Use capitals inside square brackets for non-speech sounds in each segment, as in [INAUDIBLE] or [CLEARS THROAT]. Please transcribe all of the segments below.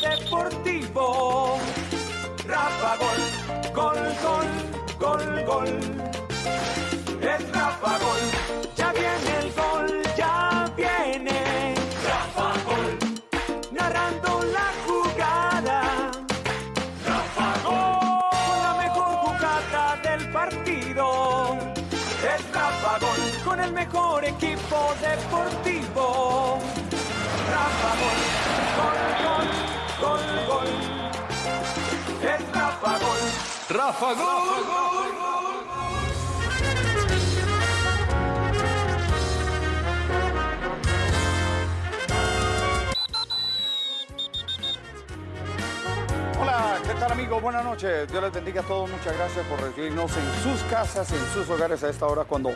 deportivo. Rafa Gol, gol, gol, gol, gol. Es Rafa Gol, ya viene el gol, ya viene. Rafa Gol, narrando la jugada. Rafa Gol, con la mejor jugada del partido. Es Rafa Gol, con el mejor equipo deportivo. Hola, ¿qué tal amigos? Buenas noches. Dios les bendiga a todos. Muchas gracias por recibirnos en sus casas, en sus hogares a esta hora cuando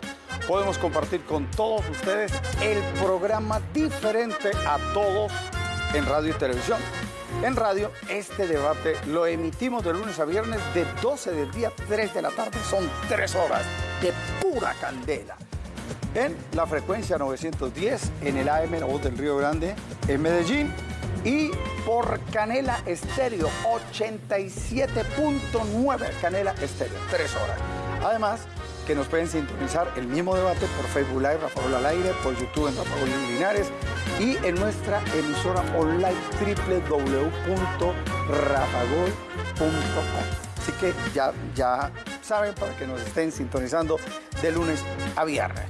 podemos compartir con todos ustedes el programa diferente a todos en radio y televisión. En radio, este debate lo emitimos de lunes a viernes de 12 del día, 3 de la tarde. Son tres horas de pura candela. En la frecuencia 910, en el AM La Voz del Río Grande, en Medellín. Y por Canela Estéreo, 87.9 Canela Estéreo, tres horas. Además, que nos pueden sintonizar el mismo debate por Facebook Live, Rafael al aire, por YouTube en Rafael Linares y en nuestra emisora online www.rafagol.com. Así que ya, ya saben para que nos estén sintonizando de lunes a viernes.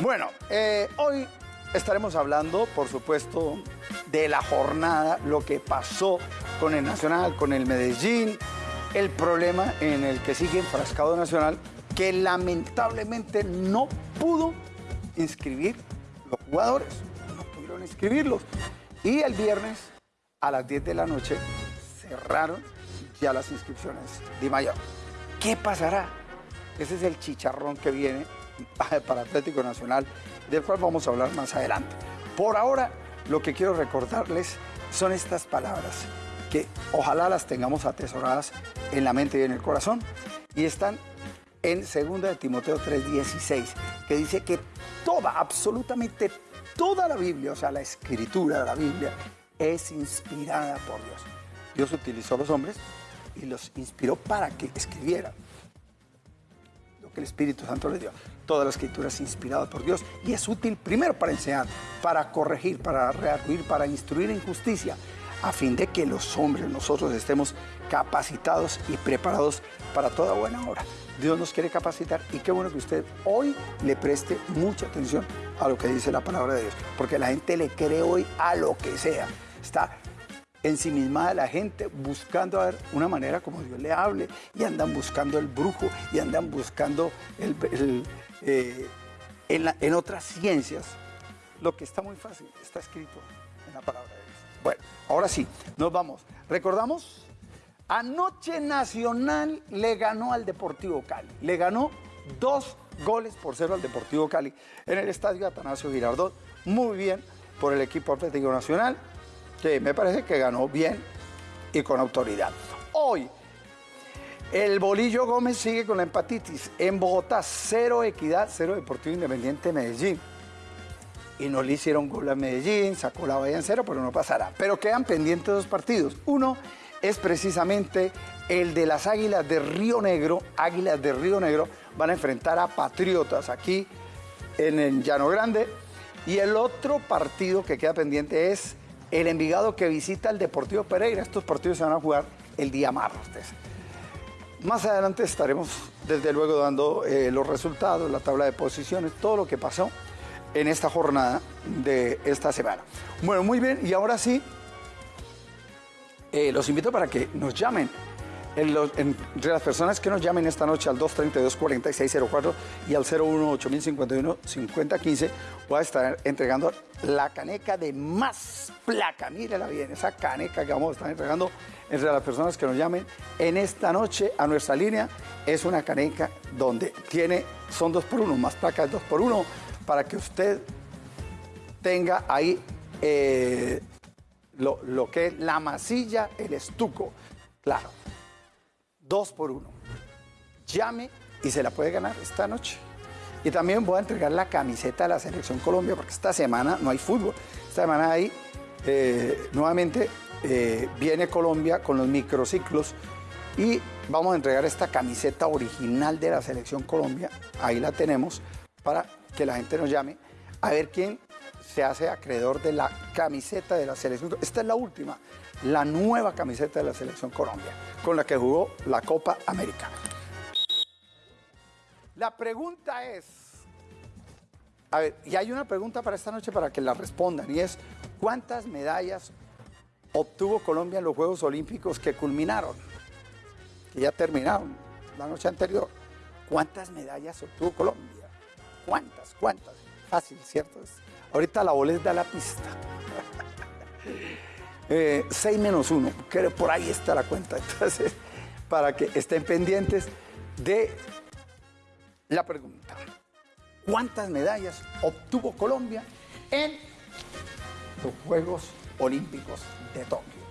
Bueno, eh, hoy estaremos hablando, por supuesto, de la jornada, lo que pasó con el Nacional, con el Medellín, el problema en el que sigue enfrascado Nacional, que lamentablemente no pudo inscribir los jugadores, no pudieron inscribirlos. Y el viernes a las 10 de la noche cerraron ya las inscripciones de mayor. ¿Qué pasará? Ese es el chicharrón que viene [LAUGHS] para Atlético Nacional, del cual vamos a hablar más adelante. Por ahora, lo que quiero recordarles son estas palabras, que ojalá las tengamos atesoradas en la mente y en el corazón, y están en 2 de Timoteo 3:16, que dice que toda, absolutamente toda la Biblia, o sea, la escritura de la Biblia, es inspirada por Dios. Dios utilizó a los hombres y los inspiró para que escribieran lo que el Espíritu Santo les dio. Toda la escritura es inspirada por Dios y es útil primero para enseñar, para corregir, para rearguir, para instruir en justicia, a fin de que los hombres, nosotros estemos capacitados y preparados para toda buena obra. Dios nos quiere capacitar y qué bueno que usted hoy le preste mucha atención a lo que dice la palabra de Dios, porque la gente le cree hoy a lo que sea. Está ensimismada la gente buscando a ver una manera como Dios le hable y andan buscando el brujo y andan buscando el, eh, en, en otras ciencias. Lo que está muy fácil está escrito en la palabra de Dios. Bueno, ahora sí, nos vamos. ¿Recordamos? Anoche Nacional le ganó al Deportivo Cali. Le ganó dos goles por cero al Deportivo Cali en el estadio Atanasio Girardot. Muy bien por el equipo Atlético Nacional, que me parece que ganó bien y con autoridad. Hoy, el Bolillo Gómez sigue con la empatitis. En Bogotá, cero equidad, cero Deportivo Independiente Medellín. Y no le hicieron gol a Medellín, sacó la valla en cero, pero no pasará. Pero quedan pendientes dos partidos. Uno es precisamente el de las Águilas de Río Negro. Águilas de Río Negro van a enfrentar a Patriotas aquí en el Llano Grande. Y el otro partido que queda pendiente es el Envigado que visita al Deportivo Pereira. Estos partidos se van a jugar el día martes. Más adelante estaremos desde luego dando eh, los resultados, la tabla de posiciones, todo lo que pasó en esta jornada de esta semana. Bueno, muy bien, y ahora sí, eh, los invito para que nos llamen. Entre las personas que nos llamen esta noche al 232-4604 y al 018-051-5015, voy a estar entregando la caneca de más placa. Mírela bien, esa caneca que vamos a estar entregando entre las personas que nos llamen en esta noche a nuestra línea. Es una caneca donde tiene, son dos por uno, más placas dos por uno, para que usted tenga ahí eh, lo, lo, que es la masilla, el estuco. Claro, dos por uno. Llame y se la puede ganar esta noche. Y también voy a entregar la camiseta de la Selección Colombia, porque esta semana no hay fútbol. Esta semana hay eh, nuevamente eh, viene Colombia con los microciclos y vamos a entregar esta camiseta original de la Selección Colombia. Ahí la tenemos para que la gente nos llame a ver quién se hace acreedor de la camiseta de la Selección. Esta es la última, la nueva camiseta de la Selección Colombia, con la que jugó la Copa América. La pregunta es, a ver, y hay una pregunta para esta noche para que la respondan, y es, ¿cuántas medallas obtuvo Colombia en los Juegos Olímpicos que culminaron? Que ya terminaron la noche anterior. ¿Cuántas medallas obtuvo Colombia? ¿Cuántas? ¿Cuántas? Fácil, ¿cierto? Ahorita la boleta da la pista. 6 [LAUGHS] eh, menos 1, que por ahí está la cuenta. Entonces, para que estén pendientes de la pregunta. ¿Cuántas medallas obtuvo Colombia en los Juegos Olímpicos de Tokio?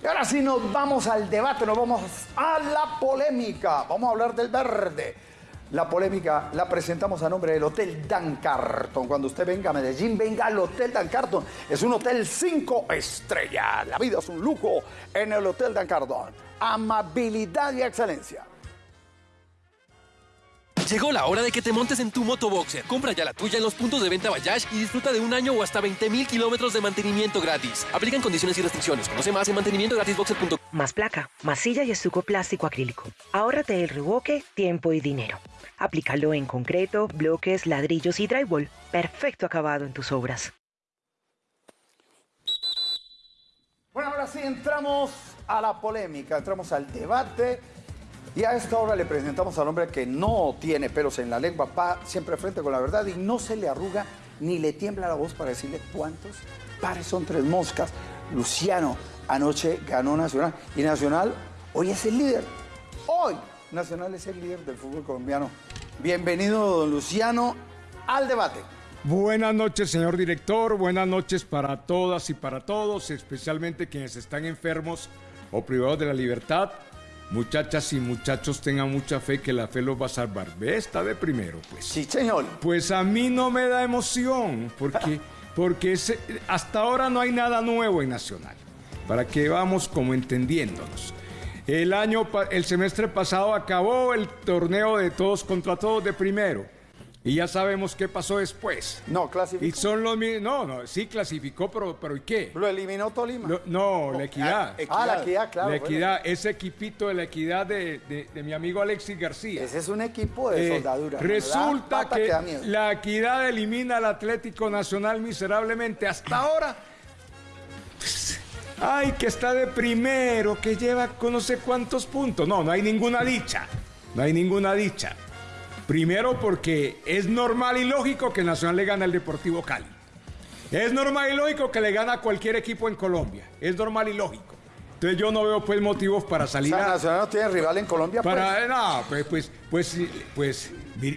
Y ahora sí nos vamos al debate, nos vamos a la polémica. Vamos a hablar del verde. La polémica la presentamos a nombre del Hotel Dan Carton. Cuando usted venga a Medellín, venga al Hotel Dan Carton. Es un hotel cinco estrellas. La vida es un lujo en el Hotel Dan Carton. Amabilidad y excelencia. Llegó la hora de que te montes en tu motoboxer. Compra ya la tuya en los puntos de venta Bayash y disfruta de un año o hasta 20 mil kilómetros de mantenimiento gratis. Aplican condiciones y restricciones. Conoce más en mantenimientogratisboxer.com. Más placa, masilla y estuco plástico acrílico. Ahórrate el reboque, tiempo y dinero. Aplícalo en concreto, bloques, ladrillos y drywall. Perfecto acabado en tus obras. Bueno, ahora sí entramos a la polémica, entramos al debate. Y a esta hora le presentamos al hombre que no tiene pelos en la lengua, va siempre frente con la verdad y no se le arruga ni le tiembla la voz para decirle cuántos pares son tres moscas. Luciano anoche ganó Nacional y Nacional hoy es el líder. Hoy Nacional es el líder del fútbol colombiano. Bienvenido, don Luciano, al debate. Buenas noches, señor director. Buenas noches para todas y para todos, especialmente quienes están enfermos o privados de la libertad. Muchachas y muchachos, tengan mucha fe que la fe los va a salvar. ¿Ve? Está de primero, pues. Sí, señor. Pues a mí no me da emoción, porque, [LAUGHS] porque hasta ahora no hay nada nuevo en Nacional. Para que vamos como entendiéndonos. El año, el semestre pasado acabó el torneo de todos contra todos de primero. Y ya sabemos qué pasó después. No, clasificó. Y son los No, no, sí clasificó, pero, pero ¿y qué? Lo eliminó Tolima. no, la equidad. Ah, ah, la equidad, claro. La equidad, ese equipito de la equidad de, mi amigo Alexis García. Ese es un equipo de eh, soldadura. Resulta que, la equidad elimina al Atlético Nacional miserablemente. Hasta ahora. ay, que está de primero, que lleva con no sé cuántos puntos. No, no hay ninguna dicha. No hay ninguna dicha. Primero porque es normal y lógico que Nacional le gane al Deportivo Cali. Es normal y lógico que le gane a cualquier equipo en Colombia. Es normal y lógico. Entonces yo no veo pues motivos para salir o sea, Nacional no tiene rival en Colombia. Para, pues. No, pues, pues, pues, pues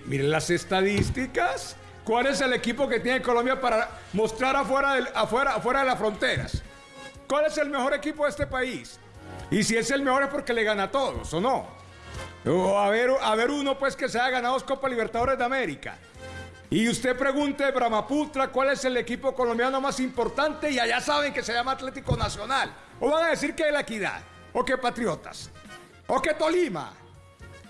miren las estadísticas. ¿Cuál es el equipo que tiene Colombia para mostrar afuera, afuera, afuera de las fronteras? ¿Cuál es el mejor equipo de este país? Y si es el mejor es porque le gana a todos, ¿o no? O a ver, a ver uno pues que se ha ganado dos Copa Libertadores de América. Y usted pregunte, Brahmaputra, ¿cuál es el equipo colombiano más importante? Y allá saben que se llama Atlético Nacional. O van a decir que es la equidad. O que Patriotas. O que Tolima.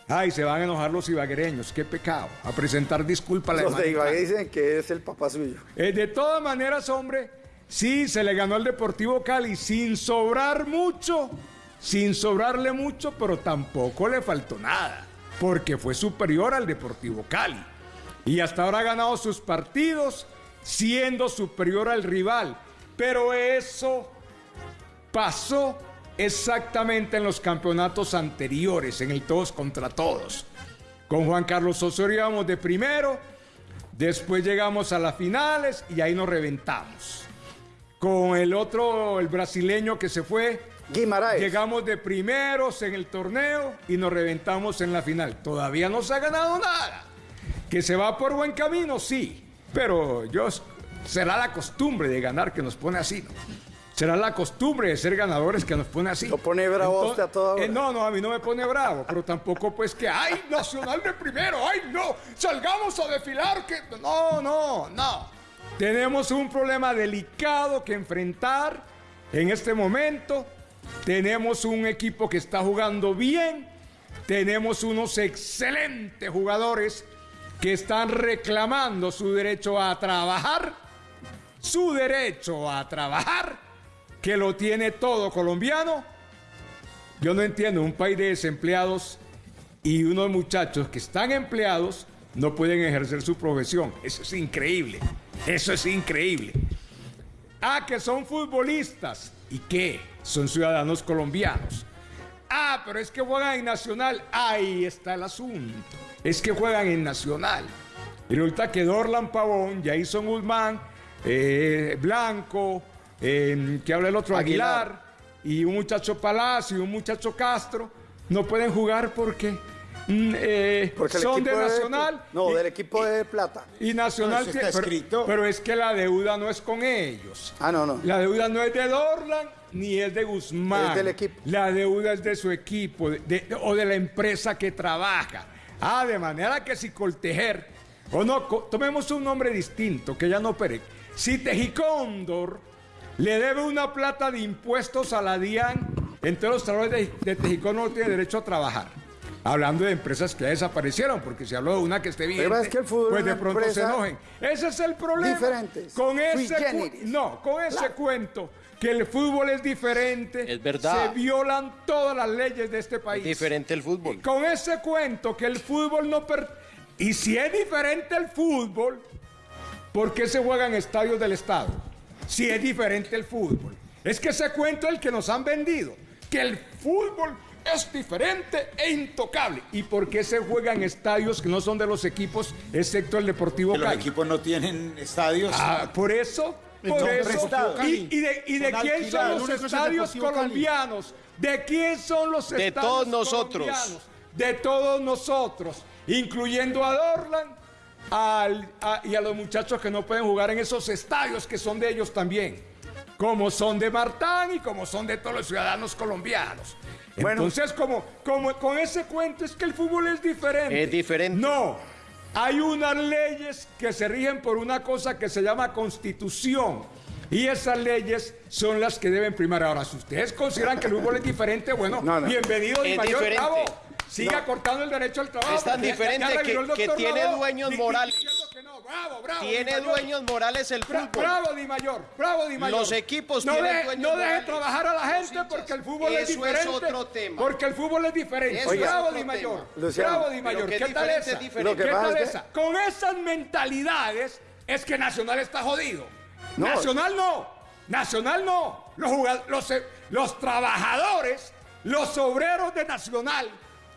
Ay, se van a enojar los ibaguereños, qué pecado. A presentar disculpas a la Los de Ibagué dicen que es el papá suyo. Eh, de todas maneras, hombre, sí, se le ganó al Deportivo Cali sin sobrar mucho sin sobrarle mucho, pero tampoco le faltó nada, porque fue superior al Deportivo Cali. Y hasta ahora ha ganado sus partidos siendo superior al rival. Pero eso pasó exactamente en los campeonatos anteriores, en el todos contra todos. Con Juan Carlos Osorio íbamos de primero, después llegamos a las finales y ahí nos reventamos. Con el otro, el brasileño que se fue, Llegamos de primeros en el torneo y nos reventamos en la final. Todavía no se ha ganado nada. Que se va por buen camino, sí. Pero yo será la costumbre de ganar que nos pone así, Será la costumbre de ser ganadores que nos pone así. ¿Lo pone bravo usted a toda eh, no, no, a mí no me pone bravo, pero tampoco pues que, ¡ay, Nacional de primero! ¡Ay, no! ¡Salgamos a desfilar! que No, no, no. Tenemos un problema delicado que enfrentar en este momento tenemos un equipo que está jugando bien, tenemos unos excelentes jugadores que están reclamando su derecho a trabajar, su derecho a trabajar, que lo tiene todo colombiano. Yo no entiendo, un país de desempleados y unos muchachos que están empleados no pueden ejercer su profesión. Eso es increíble. Eso es increíble. Ah, que son futbolistas. ¿Y qué? Son ciudadanos colombianos. Ah, pero es que juegan en Nacional. Ahí está el asunto. Es que juegan en Nacional. Y resulta que Dorlan Pavón, Jason Guzmán, eh, Blanco, eh, que habla el otro Aguilar. Aguilar. y un muchacho Palacio y un muchacho Castro no pueden jugar porque, mm, eh, Porque son de de- Nacional. No, y- del equipo de plata. y Nacional No, está pero- escrito. Pero, es que la deuda no es con ellos. Ah, no, no. La deuda no es de Dorlan ni es de Guzmán. Es del equipo. La deuda es de su equipo de- de- o de la empresa que trabaja. Ah, de manera que si Coltejer, o no, tomemos un nombre distinto, que ya no opere. Si Tejicóndor le debe una plata de impuestos a la DIAN, entonces los trabajadores de, de Tejicóndor no tienen derecho a trabajar. Hablando de empresas que ya desaparecieron, porque si hablo de una que esté bien, es que pues es de pronto se enojen. Ese es el problema. diferentes, Con ese, cu- generis. no, con ese cuento que el fútbol es diferente. Es verdad. Se violan todas las leyes de este país. Diferente el fútbol. Con ese cuento que el fútbol no... per- y si es diferente el fútbol, ¿por qué se juega en estadios del Estado? Si es diferente el fútbol. Es que ese cuento es el que nos han vendido. Que el fútbol es diferente e intocable. ¿Y por qué se juega en estadios que no son de los equipos, excepto el Deportivo Que los Cali? equipos no tienen estadios. Ah, por eso, por eso. ¿Y, y de, y de Son quién son los estadios colombianos? ¿De quién son los De estadios todos nosotros. colombianos? De todos nosotros, incluyendo a Dorlan al- a- y a los muchachos que no pueden jugar en esos estadios que son de ellos también. Como son de Martán y como son de todos los ciudadanos colombianos. Bueno. Entonces, como, como con ese cuento es que el fútbol es diferente. Es diferente. No, hay unas leyes que se rigen por una cosa que se llama constitución. Y esas leyes son las que deben primar. Ahora, si ustedes consideran que el fútbol es diferente, bueno, No, no. bienvenido Di Es Mayor diferente. Bravo. Siga cortando el derecho al trabajo. Es tan ya- diferente ya que- el que doctor tiene dueños morales. Bravo, bravo, Tiene dueños morales el Bra- fútbol. Bravo, Di Mayor. Bravo, Di Mayor. Los equipos no tienen deje, dueños No deje trabajar a la gente porque el fútbol es Eso es diferente. otro tema. Porque el fútbol es diferente. Eso es bravo, otro Di Mayor. Bravo, Di Mayor. ¿Qué tal diferente esa? diferente. ¿Qué tal es que- esa? Con esas mentalidades es que Nacional está jodido. No. Nacional no. Nacional no. Los, los, los trabajadores, los obreros de Nacional,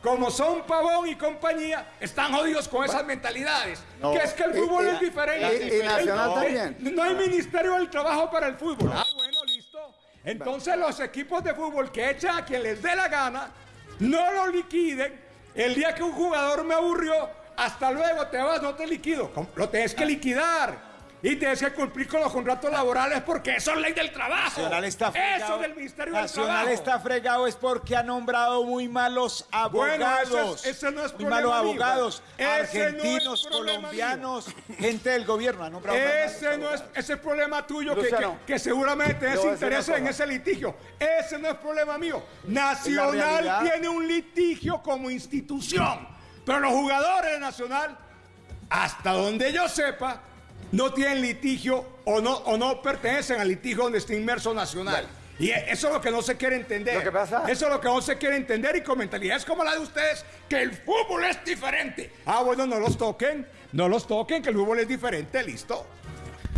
como son Pavón y compañía, están jodidos con esas mentalidades. No. Que es que el Y- fútbol y- es diferente. y- y Nacional No. también. No hay Ministerio del Trabajo para el fútbol. Ah, bueno, listo. Entonces los equipos de fútbol que echan a quien les dé la gana, no lo liquiden. El día que un jugador me aburrió, hasta luego te vas, no te liquido. Lo tienes que liquidar. Y tienes que cumplir con los contratos laborales porque eso es ley del trabajo. Nacional está fregado. Eso del Ministerio Nacional del Trabajo. está fregado es porque ha nombrado muy malos Bueno, abogados. ese es- ese no es muy problema malos mío. abogados. Ese no es argentinos, problema colombianos, gente del gobierno. Ha nombrado Ese malos no es ese es problema tuyo que, que- que seguramente decir interés en ese litigio. Ese no es problema mío. Nacional tiene un litigio como institución, pero los jugadores de Nacional, hasta donde yo sepa, no tienen litigio o no, o no pertenecen al litigio donde está inmerso Nacional. Y eso es lo que no se quiere entender. Lo que pasa- Eso es lo que no se quiere entender y con mentalidades como la de ustedes, que el fútbol es diferente. Ah, bueno, no los toquen, no los toquen, que el fútbol es diferente, listo.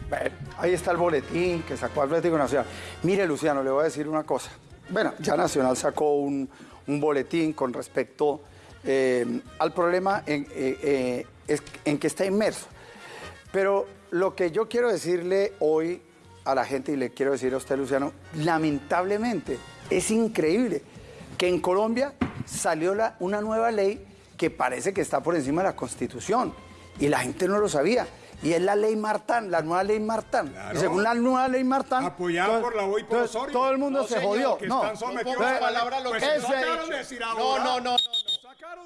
Bueno, ahí está el boletín que sacó Atlético Nacional. Mire, Luciano, le voy a decir una cosa. Bueno, ya Nacional sacó un, un boletín con respecto eh, al problema en, eh, eh, es- en que está inmerso. Pero lo que yo quiero decirle hoy a la gente y le quiero decir a usted, Luciano, lamentablemente es increíble que en Colombia salió la- una nueva ley que parece que está por encima de la Constitución y la gente no lo sabía. Y es la ley Martán, la nueva ley Martán. Claro. Y según la nueva ley Martán, Apoyada por la y por todo- Osorio. todo el mundo No, se señor, jodió. que No, están sometidos ponga a la- palabra lo pues que decir ahora. no, no, no.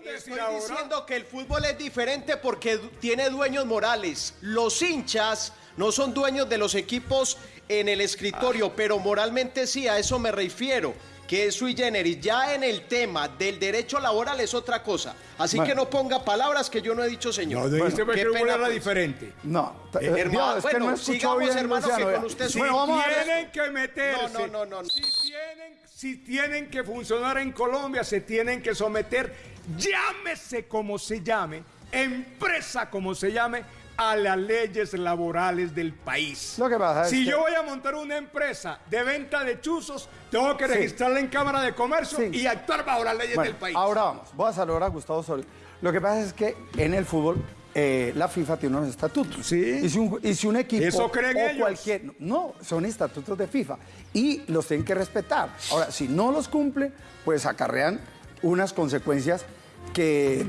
Estoy ahora. diciendo que el fútbol es diferente porque tiene dueños morales. Los hinchas no son dueños de los equipos en el escritorio, pero moralmente sí, a eso me refiero, que es sui generis. Ya en el tema del derecho laboral es otra cosa. Así Bueno. que no ponga palabras que yo no he dicho, señor. No, dijiste Qué que el pena, pues. diferente. No, Eh, eh, hermano, Dios, es que bueno, no sigamos, bien, hermano, Luciano, que con usted Si Bueno, vamos a ver. tienen que meterse. No, no, no, no. Si tienen, si tienen que funcionar en Colombia, se tienen que someter, llámese como se llame, empresa como se llame, a las leyes laborales del país. Lo que pasa es si que- yo voy a montar una empresa de venta de chuzos, tengo que Sí. registrarla en Cámara de Comercio Sí. y actuar bajo las leyes Bueno, del país. ahora vamos, voy a saludar a Gustavo Osorio. Lo que pasa es que en el fútbol eh, la FIFA tiene unos estatutos. Sí. Y si un, y si un equipo Eso creen o ellos. cualquier... No, son estatutos de FIFA. Y los tienen que respetar. Ahora, si no los cumple, pues acarrean unas consecuencias que,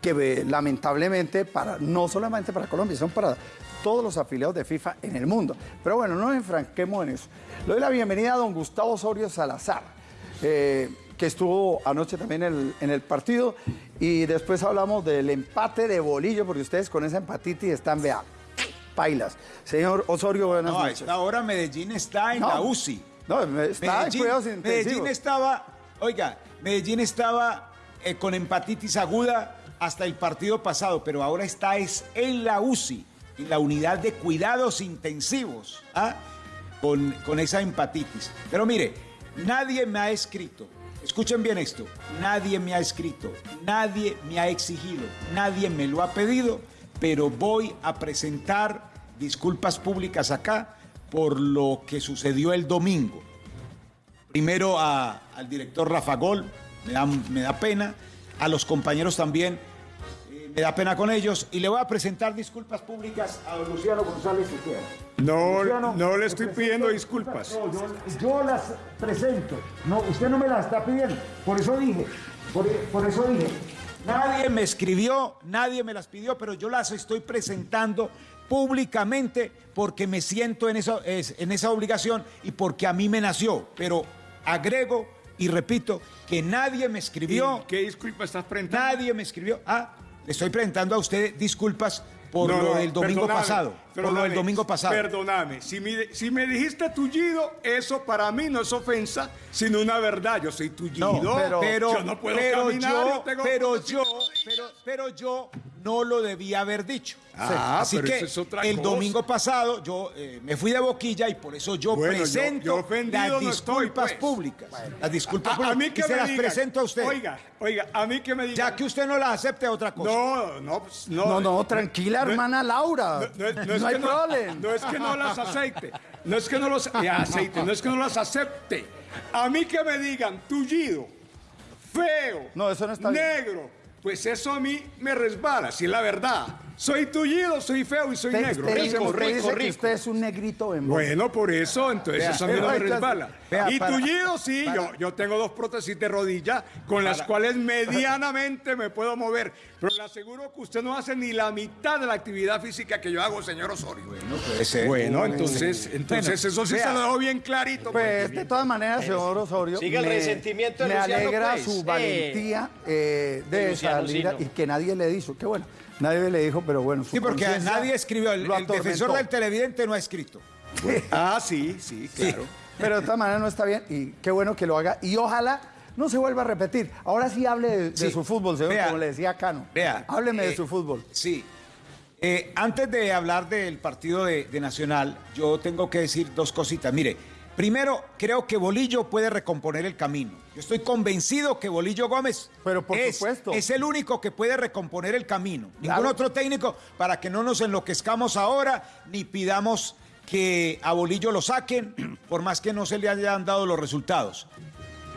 que eh, lamentablemente, para, no solamente para Colombia, son para todos los afiliados de FIFA en el mundo. Pero bueno, no nos enfranquemos en eso. Le doy la bienvenida a don Gustavo Osorio Salazar, eh, que estuvo anoche también en el, en el partido. Y después hablamos del empate de bolillo, porque ustedes con esa empatitis están, vea, pailas. Señor Osorio, buenas No, noches. esta hora Medellín está en No. la UCI. No, está en Medellín, cuidados Medellín intensivos. estaba, oiga, Medellín estaba eh, con empatitis aguda hasta el partido pasado, pero ahora está es en la UCI, en la unidad de cuidados intensivos, ¿ah? con, con esa empatitis. Pero mire, nadie me ha escrito, escuchen bien esto, nadie me ha escrito, nadie me ha exigido, nadie me lo ha pedido, pero voy a presentar disculpas públicas acá por lo que sucedió el domingo. Primero a- al director Rafa Gol, me da, me da pena, a los compañeros también, eh, me da pena con ellos, y le voy a presentar disculpas públicas a don Luciano González Siqueira. No, Luciano, no le estoy pidiendo disculpas. No, yo, yo las presento. No, usted no me las está pidiendo. Por eso dije, por, por eso dije. Nadie me escribió, nadie me las pidió, pero yo las estoy presentando públicamente porque me siento en, eso, es- en esa obligación y porque a mí me nació. Pero agrego y repito que nadie me escribió, ¿Y ¿Qué disculpa estás presentando? nadie me escribió. Ah, le estoy presentando a usted disculpas por No, lo del domingo pasado. Por lo perdóname, del domingo pasado. Perdóname, si me, si me dijiste tullido, eso para mí no es ofensa, sino una verdad. Yo soy tullido, No, pero, pero, yo no puedo pero caminar, yo, yo tengo pero yo, pero, pero yo no lo debía haber dicho. Ah, Así pero que eso es otra el cosa. domingo pasado yo eh, me fui de boquilla y por eso yo Bueno, presento yo las no estoy, disculpas pues. públicas. Las disculpas A, a públicas. mí que y se me las presento a usted. Oiga, oiga, a mí que me digan. ya que usted no las acepte otra cosa. No, no, pues, no. No, no, tranquila, no- hermana Laura. No, no- no es hay que no, problema. no es que no las aceite, no es que no los eh, aceite, no es que no las acepte. A mí que me digan tullido, feo, No, eso no está bien. negro, pues eso a mí me resbala, si es la verdad. Soy tullido, soy feo y soy negro. dice- es usted rico, dice que rico. usted es un negrito en voz. Bueno, por eso, entonces Vea, eso a mí no me entonces, resbala. vea, y para- tullido, sí, yo, yo tengo dos prótesis de rodilla con las cuales medianamente me puedo mover. Pero le aseguro que usted no hace ni la mitad de la actividad física que yo hago, señor Osorio. Bueno, entonces, entonces Bueno, eso sí vea. se lo dejo bien clarito. Pues de todas maneras, señor Osorio, Siga el me, resentimiento de me Luciano, alegra pues. su Eh. valentía eh, de De Luciano salir y que nadie le dijo. Qué bueno, nadie le dijo, pero bueno. su Sí, porque nadie escribió. El, el defensor del televidente no ha escrito. [LAUGHS] Ah, sí, sí, claro. Pero de todas maneras no está bien y qué bueno que lo haga y ojalá no se vuelva a repetir. Ahora sí hable de, su fútbol, señor, Vea, como le decía Cano. Vea. Hábleme de eh, su fútbol. Sí. Eh, antes de hablar del partido de, de Nacional, yo tengo que decir dos cositas. Mire, primero, creo que Bolillo puede recomponer el camino. Yo estoy convencido que Bolillo Gómez Pero por es, supuesto. es el único que puede recomponer el camino. Claro. Ningún otro técnico para que no nos enloquezcamos ahora ni pidamos que a Bolillo lo saquen, [CLEARS THROAT] por más que no se le hayan dado los resultados.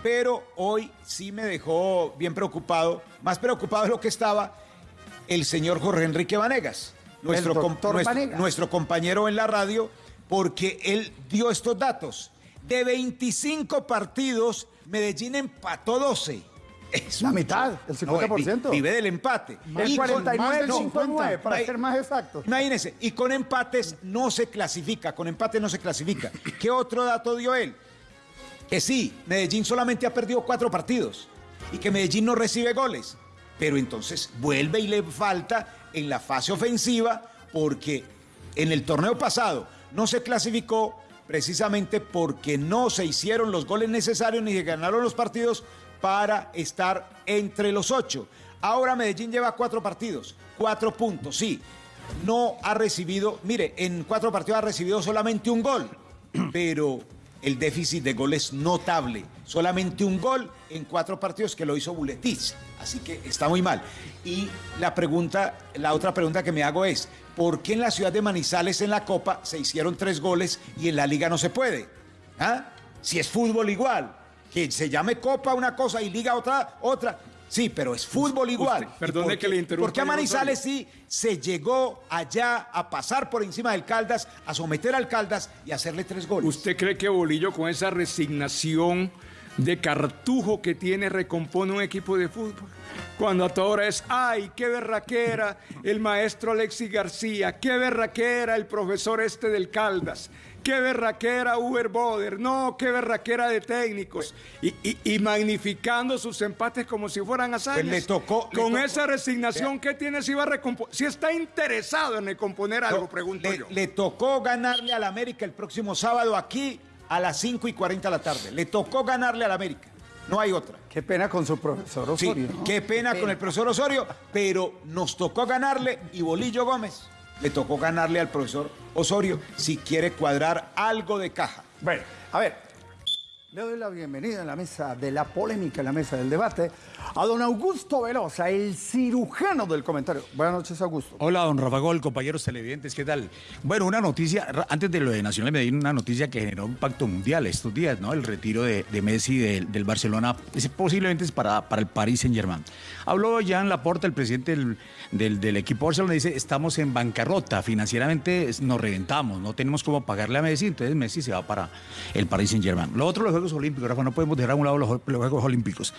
Pero hoy sí me dejó bien preocupado, más preocupado de lo que estaba el señor Jorge Enrique Vanegas, nuestro, com- doctor nuestro- Vanegas. nuestro compañero en la radio, porque él dio estos datos. De 25 partidos, Medellín empató 12. Es La mitad, el 50%. vi- vive del empate. El Y con- 49, el no, 59, para ser más exactos. Imagínense, y con empates no se clasifica, con empate no se clasifica. ¿Qué otro dato dio él? Que sí, Medellín solamente ha perdido cuatro partidos y que Medellín no recibe goles. Pero entonces vuelve y le falta en la fase ofensiva porque en el torneo pasado no se clasificó precisamente porque no se hicieron los goles necesarios ni se ganaron los partidos para estar entre los ocho. Ahora Medellín lleva cuatro partidos, cuatro puntos, sí. No ha recibido, mire, en cuatro partidos ha recibido solamente un gol, [CLEARS THROAT] pero el déficit de gol es notable. Solamente un gol en cuatro partidos que lo hizo Buletis. Así que está muy mal. Y la pregunta, la otra pregunta que me hago es, ¿por qué en la ciudad de Manizales en la Copa se hicieron tres goles y en la Liga no se puede? ¿Ah? Si es fútbol igual, que se llame Copa una cosa y Liga otra, otra. Sí, pero es fútbol igual. Perdone ¿Y por que le interrumpa, ¿Por qué a Manizales sí se llegó allá a pasar por encima del Caldas, a someter al Caldas y hacerle tres goles? ¿Usted cree que Bolillo con esa resignación de cartujo que tiene recompone un equipo de fútbol? Cuando a toda hora es, ay, qué berraquera el maestro Alexis García, qué berraquera el profesor este del Caldas, qué berraquera Uber Boder, no, qué berraquera de técnicos, y, y- y magnificando sus empates como si fueran hazañas. Pues le tocó- le Con tocó- esa resignación que tiene, si va a recomponer, si está interesado en recomponer algo, pregunto le, yo. le tocó ganarle al América el próximo sábado aquí a las 5 y 40 de la tarde. Le tocó ganarle al América. No hay otra. Qué pena con su profesor Sí, Osorio. ¿no? qué pena con el profesor Osorio, pero nos tocó ganarle y Bolillo Gómez le tocó ganarle al profesor Osorio si quiere cuadrar algo de caja. Bueno, a ver, le doy la bienvenida en la mesa de la polémica, en la mesa del debate, a don Augusto Velosa, el cirujano del comentario. Buenas noches, Augusto. Hola, don Rafa Gol, compañeros televidentes, ¿qué tal? Bueno, una noticia, antes de lo de Nacional de Medellín, una noticia que generó un pacto mundial estos días, ¿no? El retiro de, Messi del, Barcelona, ese posiblemente es para, para el Paris Saint-Germain. Habló Jean Laporta, el presidente del, del, del equipo Barcelona, dice, estamos en bancarrota, financieramente es- nos reventamos, no tenemos cómo pagarle a Messi, entonces Messi se va para el Paris Saint-Germain. Lo otro, los Juegos Olímpicos, Rafa, no podemos dejar a un lado los, los Juegos Olímpicos.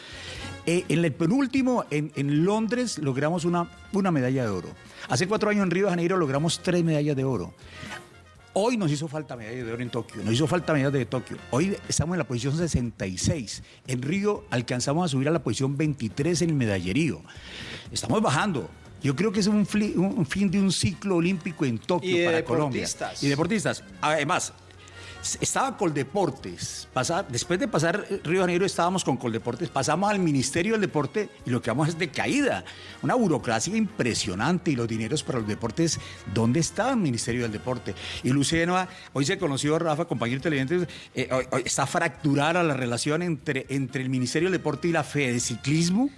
Eh, en el penúltimo, en, en Londres, logramos una, una medalla de oro. Hace cuatro años en Río de Janeiro logramos tres medallas de oro. Hoy nos hizo falta medalla de oro en Tokio, nos hizo falta medalla de Tokio. Hoy estamos en la posición 66. En Río alcanzamos a subir a la posición 23 en el medallerío. Estamos bajando. Yo creo que es un, fin de un ciclo olímpico en Tokio Y para deportistas. Colombia. Y deportistas. Además, estaba Coldeportes. Pasa- después de pasar Río Janeiro estábamos con Coldeportes, pasamos al Ministerio del Deporte y lo que vamos es de caída. Una burocracia impresionante y los dineros para los deportes, ¿dónde está el Ministerio del Deporte? Y Lucena, hoy se conoció Rafa, compañero televidente, eh, está fracturada la relación entre, entre el Ministerio del Deporte y la Fede de Ciclismo.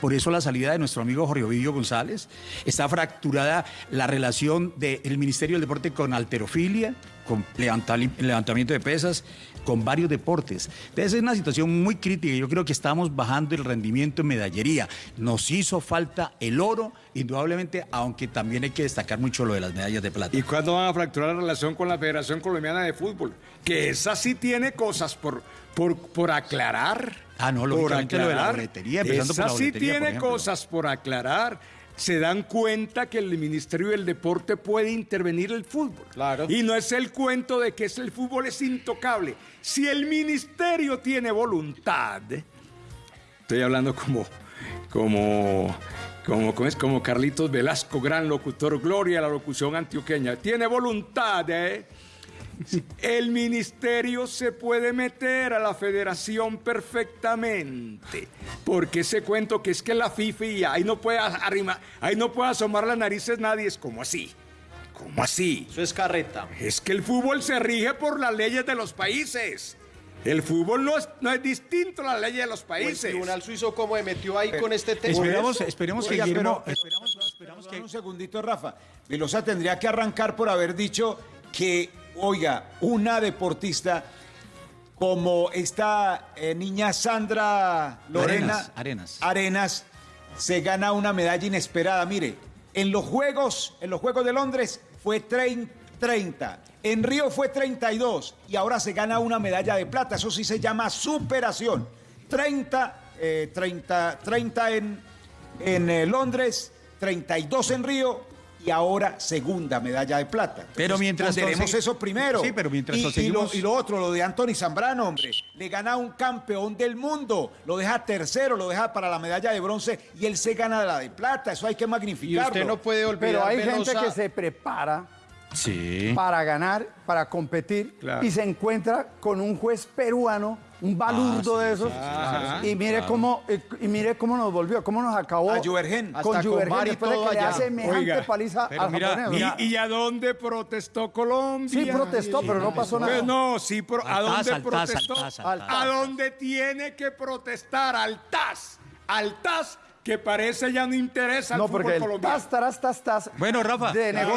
Por eso la salida de nuestro amigo Jorge Ovidio González. Está fracturada la relación del Ministerio del Deporte con alterofilia, con levantamiento de pesas, con varios deportes. Entonces es una situación muy crítica. Yo creo que estamos bajando el rendimiento en medallería. Nos hizo falta el oro, indudablemente, aunque también hay que destacar mucho lo de las medallas de plata. ¿Y cuándo van a fracturar la relación con la Federación Colombiana de Fútbol? Que esa sí tiene cosas por, por, por aclarar. Ah, no, por lógicamente lo de la boletería, esa por la sí boletería, por tiene cosas por aclarar. Se dan cuenta que el Ministerio del Deporte puede intervenir el fútbol. Claro. Y no es el cuento de que es el fútbol es intocable. Si el Ministerio tiene voluntad, Estoy hablando como, como, como, ¿cómo es? como Carlitos Velasco, gran locutor, gloria a la locución antioqueña. Tiene voluntad, ¿eh? El ministerio se puede meter a la federación perfectamente. Porque ese cuento que es que la FIFA y ahí no puede arrimar, ahí no puede asomar las narices nadie, es como así. ¿Cómo así? Eso es carreta. Es que el fútbol se rige por las leyes de los países. El fútbol no es, no es distinto a las leyes de los O el países. Tribunal Suizo como me metió ahí con este tema. Esperemos, esperemos que Guillermo... pero- esperamos- esperamos que- Un segundito, Rafa. Velosa tendría que arrancar por haber dicho que, oiga, una deportista como esta eh, niña Sandra Lorena Arenas, Arenas. Arenas se gana una medalla inesperada. Mire, en los Juegos, en los Juegos de Londres fue 30, 30. En Río fue 32 y ahora se gana una medalla de plata. Eso sí se llama superación. 30, eh, 30, 30 en, en eh, Londres, 32 en Río y ahora segunda medalla de plata. Pero mientras tenemos eso primero. Sí, pero mientras y, tanto y lo, seguimos- y lo otro, lo de Anthony Zambrano, hombre, le gana a un campeón del mundo, lo deja tercero, lo deja para la medalla de bronce y él se gana la de plata. Eso hay que Y magnificarlo. usted no puede olvidar, Pero hay Velosa, gente que se prepara Sí. para ganar, para competir, Claro. y se encuentra con un juez peruano, un balurdo de esos, y mire cómo y mire cómo nos volvió, cómo nos acabó A Juvergen. con y después de que le allá. hace semejante Oiga, paliza al mira, japonés. mira, ¿Y, y a dónde protestó Colombia? Sí, protestó, pero no pasó nada. Pues no, sí, pro- ¿a Al dónde TAS, al TAS, protestó? al TAS, al TAS. A dónde tiene que protestar, al TAS, al TAS, que parece ya no interesa al No, fútbol porque el colombiano. tas, taras, tas, tas, Bueno, Rafa.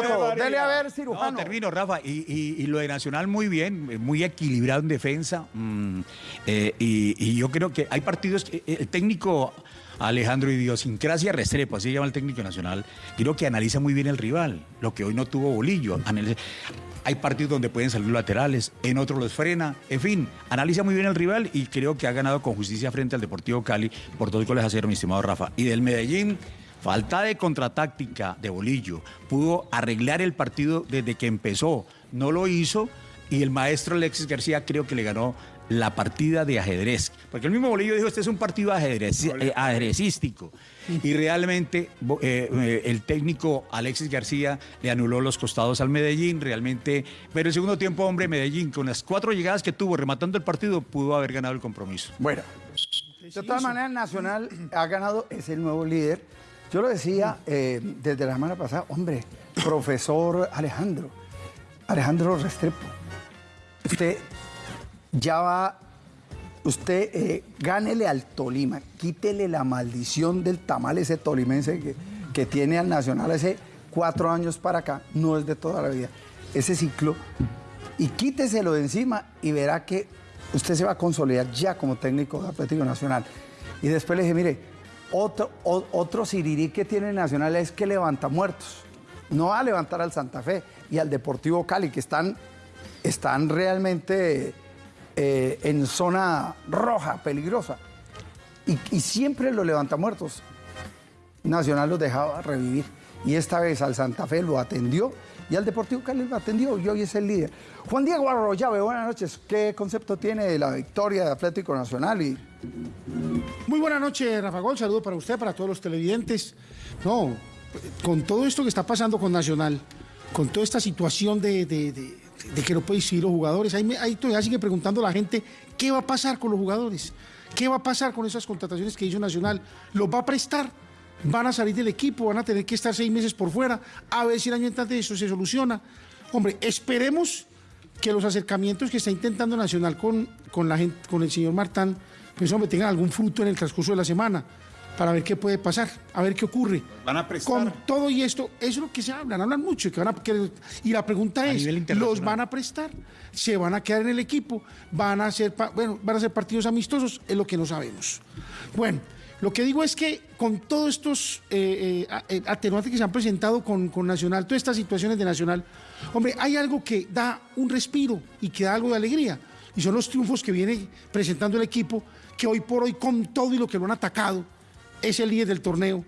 todo. barbaridad. Dele a ver, No, cirujano. termino, Rafa. Y, y- y lo de Nacional muy bien, muy equilibrado en defensa. mm, eh, y, y yo creo que hay partidos que eh, el técnico Alejandro Idiosincrasia Restrepo, así se llama el técnico nacional, creo que analiza muy bien el rival, lo que hoy no tuvo Bolillo. Hay partidos donde pueden salir laterales, en otros los frena. En fin, analiza muy bien el rival y creo que ha ganado con justicia frente al Deportivo Cali por dos goles a cero, mi estimado Rafa. Y del Medellín. Falta de contratáctica de Bolillo. Pudo arreglar el partido desde que empezó. No lo hizo y el maestro Alexis García creo que le ganó la partida de ajedrez. Porque el mismo Bolillo dijo, este es un partido ajedrez, eh, ajedrecístico. Y realmente eh, eh, el técnico Alexis García le anuló los costados al Medellín, realmente. Pero el segundo tiempo, hombre, Medellín, con las cuatro llegadas que tuvo rematando el partido, pudo haber ganado el compromiso. Bueno, de todas maneras, Nacional ha ganado, es el nuevo líder. Yo lo decía eh, desde la semana pasada, hombre, profesor Alejandro, Alejandro Restrepo, usted ya va, usted eh, gánele al Tolima, quítele la maldición del tamal ese tolimense que, que tiene al Nacional hace cuatro años para acá, no es de toda la vida, ese ciclo, y quíteselo de encima y verá que usted se va a consolidar ya como técnico de Atlético Nacional. Y después le dije, mire, otro, o- otro sirirí que tiene el Nacional es que levanta muertos. No va a levantar al Santa Fe y al Deportivo Cali, que están, están realmente eh, en zona roja, peligrosa. Y, y siempre los levanta muertos. Nacional los dejaba revivir. Y esta vez al Santa Fe lo atendió y al Deportivo Cali lo atendió y hoy es el líder. Juan Diego Arroyave, buenas noches. ¿Qué concepto tiene de la victoria de Atlético Nacional? Y Muy buena noche, Rafa Gol. Saludo para usted, para todos los televidentes. No, con todo esto que está pasando con Nacional, con toda esta situación de- de que no puede inscribir los jugadores, ahí, me- ahí todavía sigue preguntando la gente qué va a pasar con los jugadores, qué va a pasar con esas contrataciones que hizo Nacional. ¿Los va a prestar? ¿Van a salir del equipo? ¿Van a tener que estar seis meses por fuera? A ver si el año entrante eso se soluciona. Hombre, esperemos que los acercamientos que está intentando Nacional con, con, la gente, con el señor Martán, pues hombre, tengan algún fruto en el transcurso de la semana para ver qué puede pasar, a ver qué ocurre. Van a prestar. Con todo y esto, eso es lo que se hablan, hablan mucho. Que van a, que- y la pregunta A es, ¿los van a prestar? ¿Se van a quedar en el equipo? ¿Van a pa- bueno, van a ser partidos amistosos? Es lo que no sabemos. Bueno, lo que digo es que con todos estos eh, eh, eh, atenuantes que se han presentado con, con Nacional, todas estas situaciones de Nacional, hombre, hay algo que da un respiro y que da algo de alegría. Y son los triunfos que viene presentando el equipo, que hoy por hoy, con todo y lo que lo han atacado, es el líder del torneo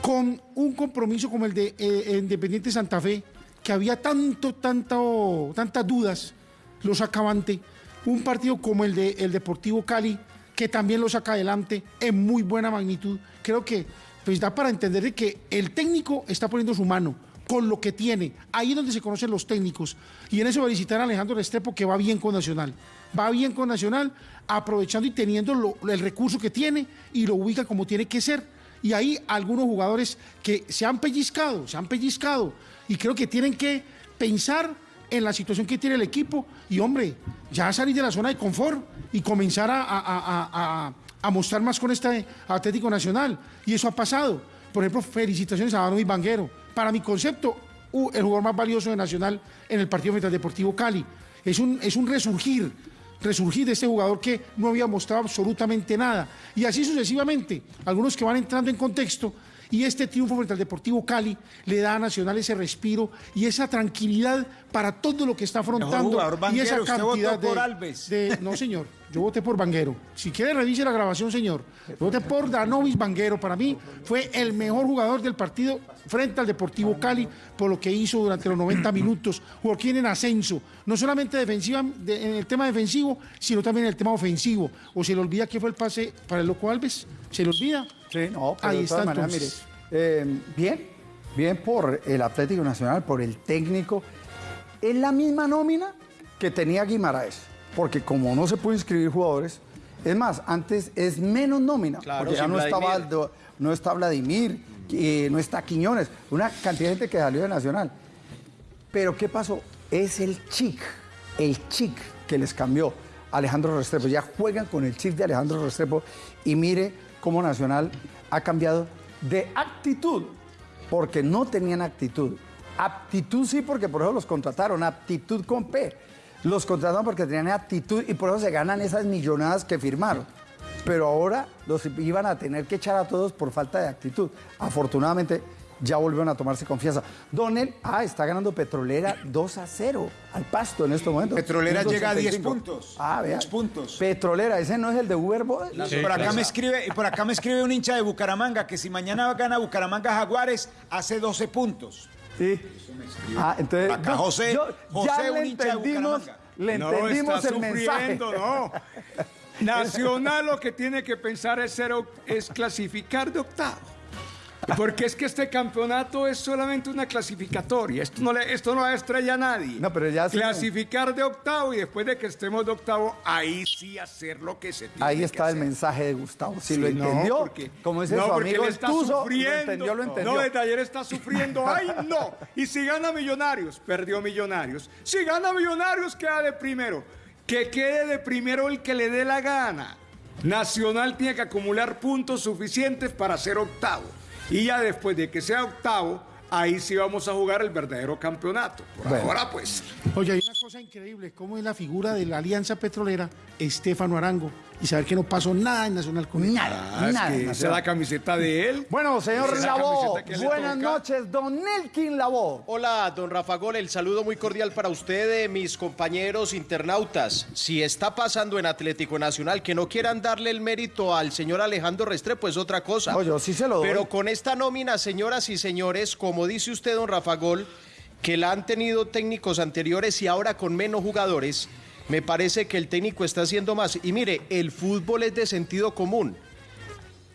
con un compromiso como el de eh, Independiente Santa Fe, que había tanto, tanto, tantas dudas, lo saca avante. Un partido como el de el Deportivo Cali, que también lo saca adelante en muy buena magnitud. Creo que pues da para entender de que el técnico está poniendo su mano con lo que tiene. Ahí es donde se conocen los técnicos. Y en eso felicitar a Alejandro Restrepo, que va bien con Nacional. Va bien con Nacional, aprovechando y teniendo el recurso que tiene y lo ubica como tiene que ser. Y ahí algunos jugadores que se han pellizcado, se han pellizcado. Y creo que tienen que pensar en la situación que tiene el equipo. Y hombre, ya salir de la zona de confort y comenzar a, mostrar más con este Atlético Nacional. Y eso ha pasado. Por ejemplo, felicitaciones a y Banguero. Para mi concepto, u- el jugador más valioso de Nacional en el partido frente al Deportivo Cali. Es un, es un resurgir, resurgir de este jugador que no había mostrado absolutamente nada. Y así sucesivamente, algunos que van entrando en contexto. Y este triunfo frente al Deportivo Cali le da a Nacional ese respiro y esa tranquilidad para todo lo que está afrontando. jugador y esa cantidad votó por de- Alves. de- no, señor, yo voté por Banguero. Si quiere, revise la grabación, señor. Voté por Danovis Banguero. Para mí fue el mejor jugador del partido frente al Deportivo Cali por lo que hizo durante los 90 minutos. Joaquín en ascenso, no solamente defensiva, de- en el tema defensivo, sino también en el tema ofensivo. O se le olvida que fue el pase para el Loco Alves. ¿Se le olvida? Sí, no, pero Ahí de todas maneras, mire, eh, bien, bien por el Atlético Nacional, por el técnico. Es la misma nómina que tenía Guimaraes, porque como no se puede inscribir jugadores, es más, antes es menos nómina, Claro, porque ya no está. Valdo- no está Vladimir, eh, no está Quiñones, una cantidad de gente que salió de Nacional. Pero ¿qué pasó? Es el chic, el chic que les cambió Alejandro Restrepo. Ya juegan con el chic de Alejandro Restrepo y mire cómo Nacional ha cambiado de actitud, porque no tenían actitud. Aptitud sí, porque por eso los contrataron, aptitud con P. Los contrataron porque tenían actitud y por eso se ganan esas millonadas que firmaron. Pero ahora los iban a tener que echar a todos por falta de actitud. Afortunadamente ya volvieron a tomarse confianza. Donel, ah, está ganando Petrolera 2 a 0 al pasto en estos momentos. Petrolera llega a 10 1.85. puntos. Ah, vea. 10 puntos. Petrolera, ese no es el de Uber Boy. Y por acá me escribe, y por acá me escribe un hincha de Bucaramanga que si mañana gana Bucaramanga Jaguares hace 12 puntos. Sí. Ah, entonces. Acá no, José, yo- José, ya un hincha de Bucaramanga. le No, entendimos está el mensaje. sufriendo, no. [LAUGHS] Nacional lo que tiene que pensar es, ser, es clasificar de octavo. Porque es que este campeonato es solamente una clasificatoria. Esto no le, esto no la estrella a nadie. No, pero ya sí- Clasificar de octavo y después de que estemos de octavo, ahí sí hacer lo que se tiene Ahí que está el hacer. mensaje de Gustavo. Si Sí, lo no, entendió, porque- como dice no, su amigo él está lo sufriendo. entendió, lo entendió. No, desde ayer está sufriendo. ¡Ay, no! Y si gana Millonarios, perdió Millonarios. Si gana Millonarios, queda de primero. Que quede de primero el que le dé la gana. Nacional tiene que acumular puntos suficientes para ser octavo. Y ya después de que sea octavo, ahí sí vamos a jugar el verdadero campeonato. Por Bueno. ahora, pues. Oye, cosa increíble, cómo es la figura de la Alianza Petrolera, Estefano Arango, y saber que no pasó nada en Nacional con él. Nada, Ah, es nada. esa es Nacional. la camiseta de él. Bueno, señor le buenas noches, don Nelkin Lavó. Hola, don Rafa Gol, el saludo muy cordial para usted, eh, mis compañeros internautas. Si está pasando en Atlético Nacional que no quieran darle el mérito al señor Alejandro Restrepo es otra cosa. No, yo sí se lo doy. Pero con esta nómina, señoras y señores, como dice usted, don Rafa Gol, que la han tenido técnicos anteriores y ahora con menos jugadores, me parece que el técnico está haciendo más. Y mire, el fútbol es de sentido común.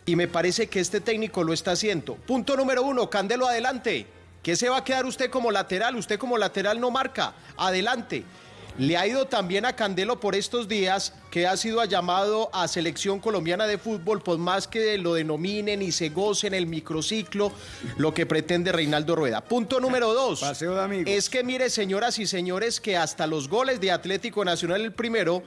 Y me parece que este técnico lo está haciendo. Punto número uno, Candelo, adelante. ¿Qué se va a quedar usted como lateral? Usted como lateral no marca. Adelante. Le ha ido también a Candelo por estos días que ha sido llamado a selección colombiana de fútbol, por más que lo denominen y se gocen el microciclo, lo que pretende Reinaldo Rueda. Punto número dos. Paseo de amigos. Es que mire, señoras y señores, que hasta los goles de Atlético Nacional, el primero,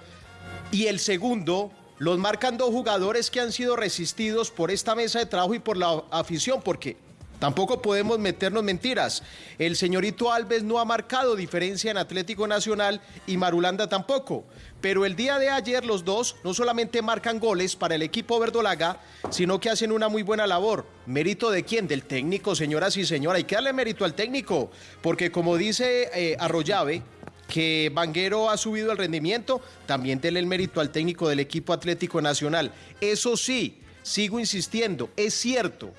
y el segundo los marcan dos jugadores que han sido resistidos por esta mesa de trabajo y por la afición, porque tampoco podemos meternos mentiras. El señorito Alves no ha marcado diferencia en Atlético Nacional y Marulanda tampoco. Pero el día de ayer los dos no solamente marcan goles para el equipo verdolaga, sino que hacen una muy buena labor. ¿Mérito de quién? Del técnico, señoras y señores. Hay que darle mérito al técnico, porque como dice eh, Arroyave, que Vanguero ha subido el rendimiento, también denle el mérito al técnico del equipo Atlético Nacional. Eso sí, sigo insistiendo, es cierto.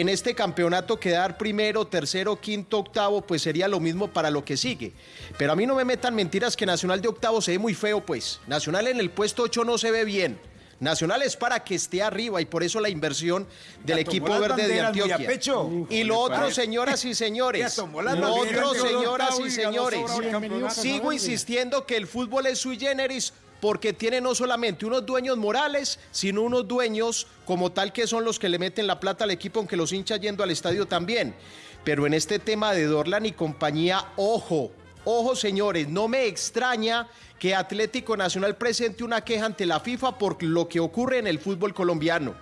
En este campeonato quedar primero, tercero, quinto, octavo, pues sería lo mismo para lo que sigue. Pero a mí no me metan mentiras que Nacional de octavo se ve muy feo, pues. Nacional en el puesto 8 no se ve bien. Nacional es para que esté arriba y por eso la inversión del equipo verde de Antioquia. Y lo otro, señoras y [LAUGHS] señores, lo otro, señoras y señores, sigo insistiendo que el fútbol es sui generis porque tiene no solamente unos dueños morales, sino unos dueños como tal que son los que le meten la plata al equipo, aunque los hinchas yendo al estadio también. Pero en este tema de Dorlan y compañía, ojo, ojo señores, no me extraña que Atlético Nacional presente una queja ante la FIFA por lo que ocurre en el fútbol colombiano.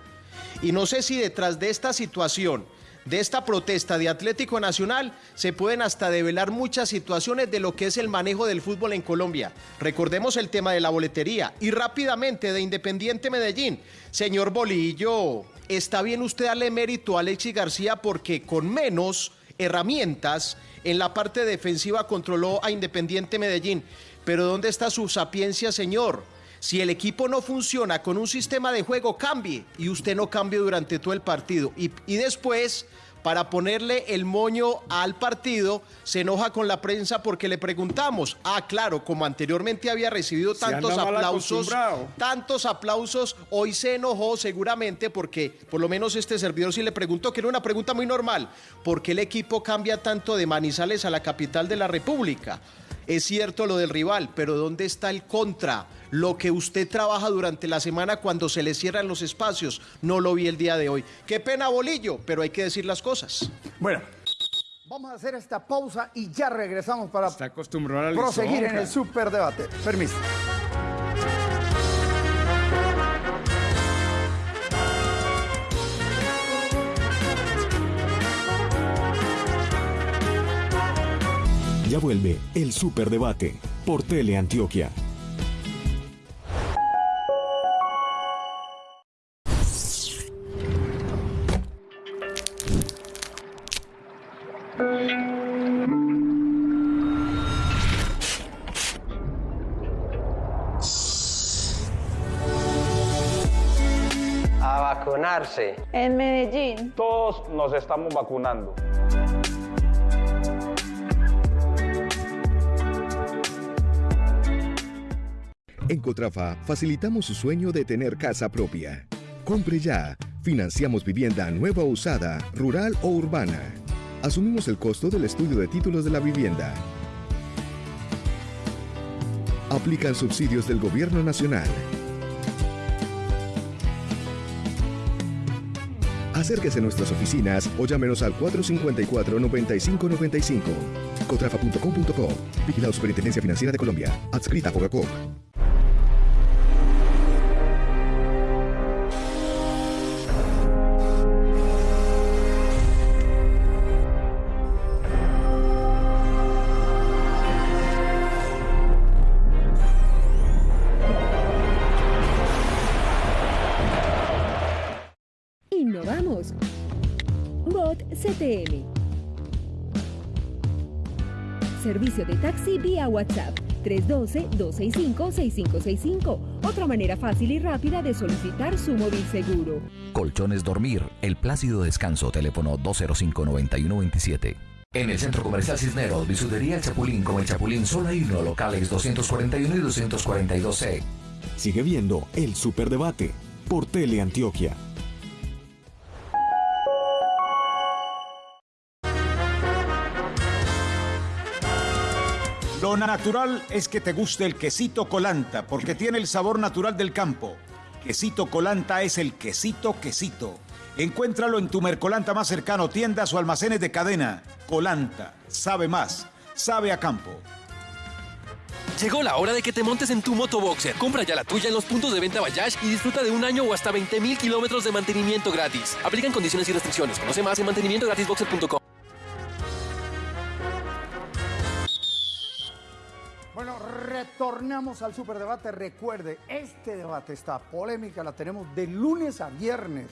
Y no sé si detrás de esta situación, de esta protesta de Atlético Nacional, se pueden hasta develar muchas situaciones de lo que es el manejo del fútbol en Colombia. Recordemos el tema de la boletería y rápidamente de Independiente Medellín. Señor Bolillo, está bien usted darle mérito a Alexis García porque con menos herramientas en la parte defensiva controló a Independiente Medellín. Pero ¿dónde está su sapiencia, señor? Si el equipo no funciona con un sistema de juego, cambie y usted no cambie durante todo el partido. Y, y después para ponerle el moño al partido, se enoja con la prensa porque le preguntamos. Ah, claro, como anteriormente había recibido tantos aplausos, tantos aplausos, hoy se enojó seguramente porque por lo menos este servidor sí le preguntó, que era una pregunta muy normal, ¿por qué el equipo cambia tanto de Manizales a la capital de la República? Es cierto lo del rival, pero ¿dónde está el contra? Lo que usted trabaja durante la semana cuando se le cierran los espacios, no lo vi el día de hoy. Qué pena, Bolillo, pero hay que decir las cosas. Bueno, vamos a hacer esta pausa y ya regresamos para Está acostumbrado al proseguir en el superdebate. Permiso. Ya vuelve el Superdebate por Teleantioquia. Nos estamos vacunando. En Cotrafa facilitamos su sueño de tener casa propia. Compre ya. Financiamos vivienda nueva o usada, rural o urbana. Asumimos el costo del estudio de títulos de la vivienda. Aplican subsidios del Gobierno Nacional. Acérquese a nuestras oficinas o llámenos al 454-9595. Cotrafa.com.co. Vigilado Superintendencia Financiera de Colombia. Adscrita a Fogacop. Innovamos. WhatsApp 312-265-6565. Otra manera fácil y rápida de solicitar su móvil seguro. Colchones Dormir, el plácido descanso, teléfono 205-9127. En el Centro Comercial Cisneros, bisutería El Chapulín con El Chapulín solo hay uno, locales 241 y 242C. Sigue viendo el Superdebate por Teleantioquia. Lo natural es que te guste el quesito colanta, porque tiene el sabor natural del campo. Quesito colanta es el quesito quesito. Encuéntralo en tu Mercolanta más cercano, tiendas o almacenes de cadena. Colanta, sabe más, sabe a campo. Llegó la hora de que te montes en tu motoboxer. Compra ya la tuya en los puntos de venta Bayash y disfruta de un año o hasta 20 mil kilómetros de mantenimiento gratis. Aplican condiciones y restricciones. Conoce más en mantenimientogratisboxer.com. Bueno, retornamos al superdebate. Recuerde, este debate, esta polémica, la tenemos de lunes a viernes.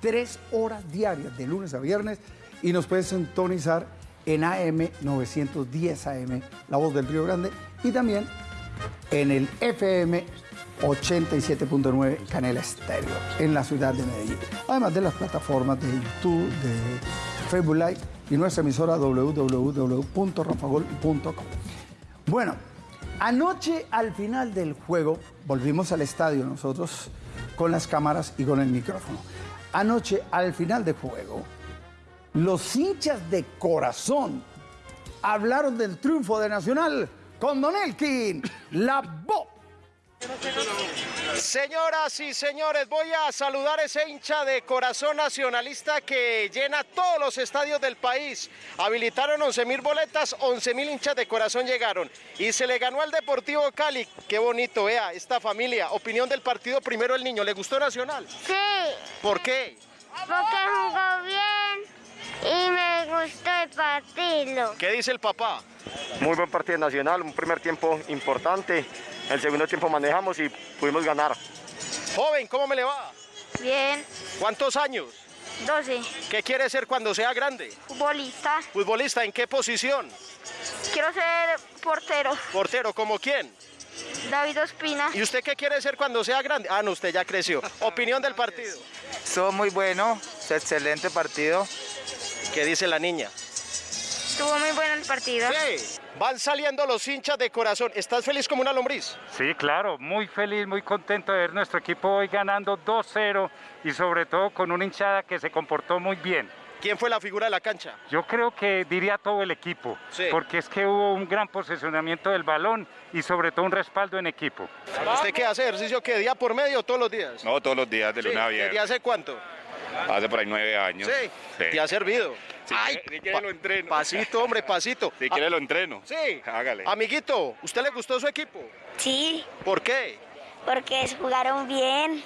Tres horas diarias, de lunes a viernes. Y nos puedes sintonizar en AM 910 AM, La Voz del Río Grande. Y también en el FM 87.9 Canela Estéreo, en la ciudad de Medellín. Además de las plataformas de YouTube, de Facebook Live y nuestra emisora www.rafagol.com. Bueno, anoche al final del juego, volvimos al estadio nosotros con las cámaras y con el micrófono. Anoche al final del juego, los hinchas de corazón hablaron del triunfo de Nacional con Don Elkin, la voz. Señoras y señores, voy a saludar a ese hincha de corazón nacionalista que llena todos los estadios del país. Habilitaron 11 mil boletas, 11 mil hinchas de corazón llegaron. Y se le ganó al Deportivo Cali. Qué bonito, vea, esta familia. Opinión del partido, primero el niño. ¿Le gustó Nacional? Sí, ¿Por qué? porque jugó bien y me gustó el partido. ¿Qué dice el papá? Muy buen partido nacional, un primer tiempo importante. El segundo tiempo manejamos y pudimos ganar. Joven, ¿cómo me le va? Bien, ¿Cuántos años? 12. ¿Qué quiere ser cuando sea grande? Futbolista. Futbolista, ¿en qué posición? Quiero ser portero. Portero, ¿como quién? David Ospina. ¿Y usted qué quiere ser cuando sea grande? Ah, no, usted ya creció. [LAUGHS] Opinión del partido. Estuvo muy bueno, excelente partido. ¿Qué dice la niña? Estuvo muy bueno el partido. Sí. Van saliendo los hinchas de corazón. ¿Estás feliz como una lombriz? Sí, claro, muy feliz, muy contento de ver nuestro equipo hoy ganando 2-0 y sobre todo con una hinchada que se comportó muy bien. ¿Quién fue la figura de la cancha? Yo creo que diría todo el equipo, Sí. porque es que hubo un gran posesionamiento del balón y sobre todo un respaldo en equipo. ¿Usted qué hace ejercicio qué día por medio o todos los días? No, todos los días, de Sí, lunes a ¿Desde viernes. hace cuánto? Hace por ahí nueve años. Sí. ¿Te ha servido? Si Ay, quiere- si quiere pa- lo entreno. Pasito, hombre, pasito. Si quiere Ah, lo entreno. Sí. Hágale. Amiguito, ¿usted le gustó su equipo? Sí, ¿Por qué? porque jugaron bien.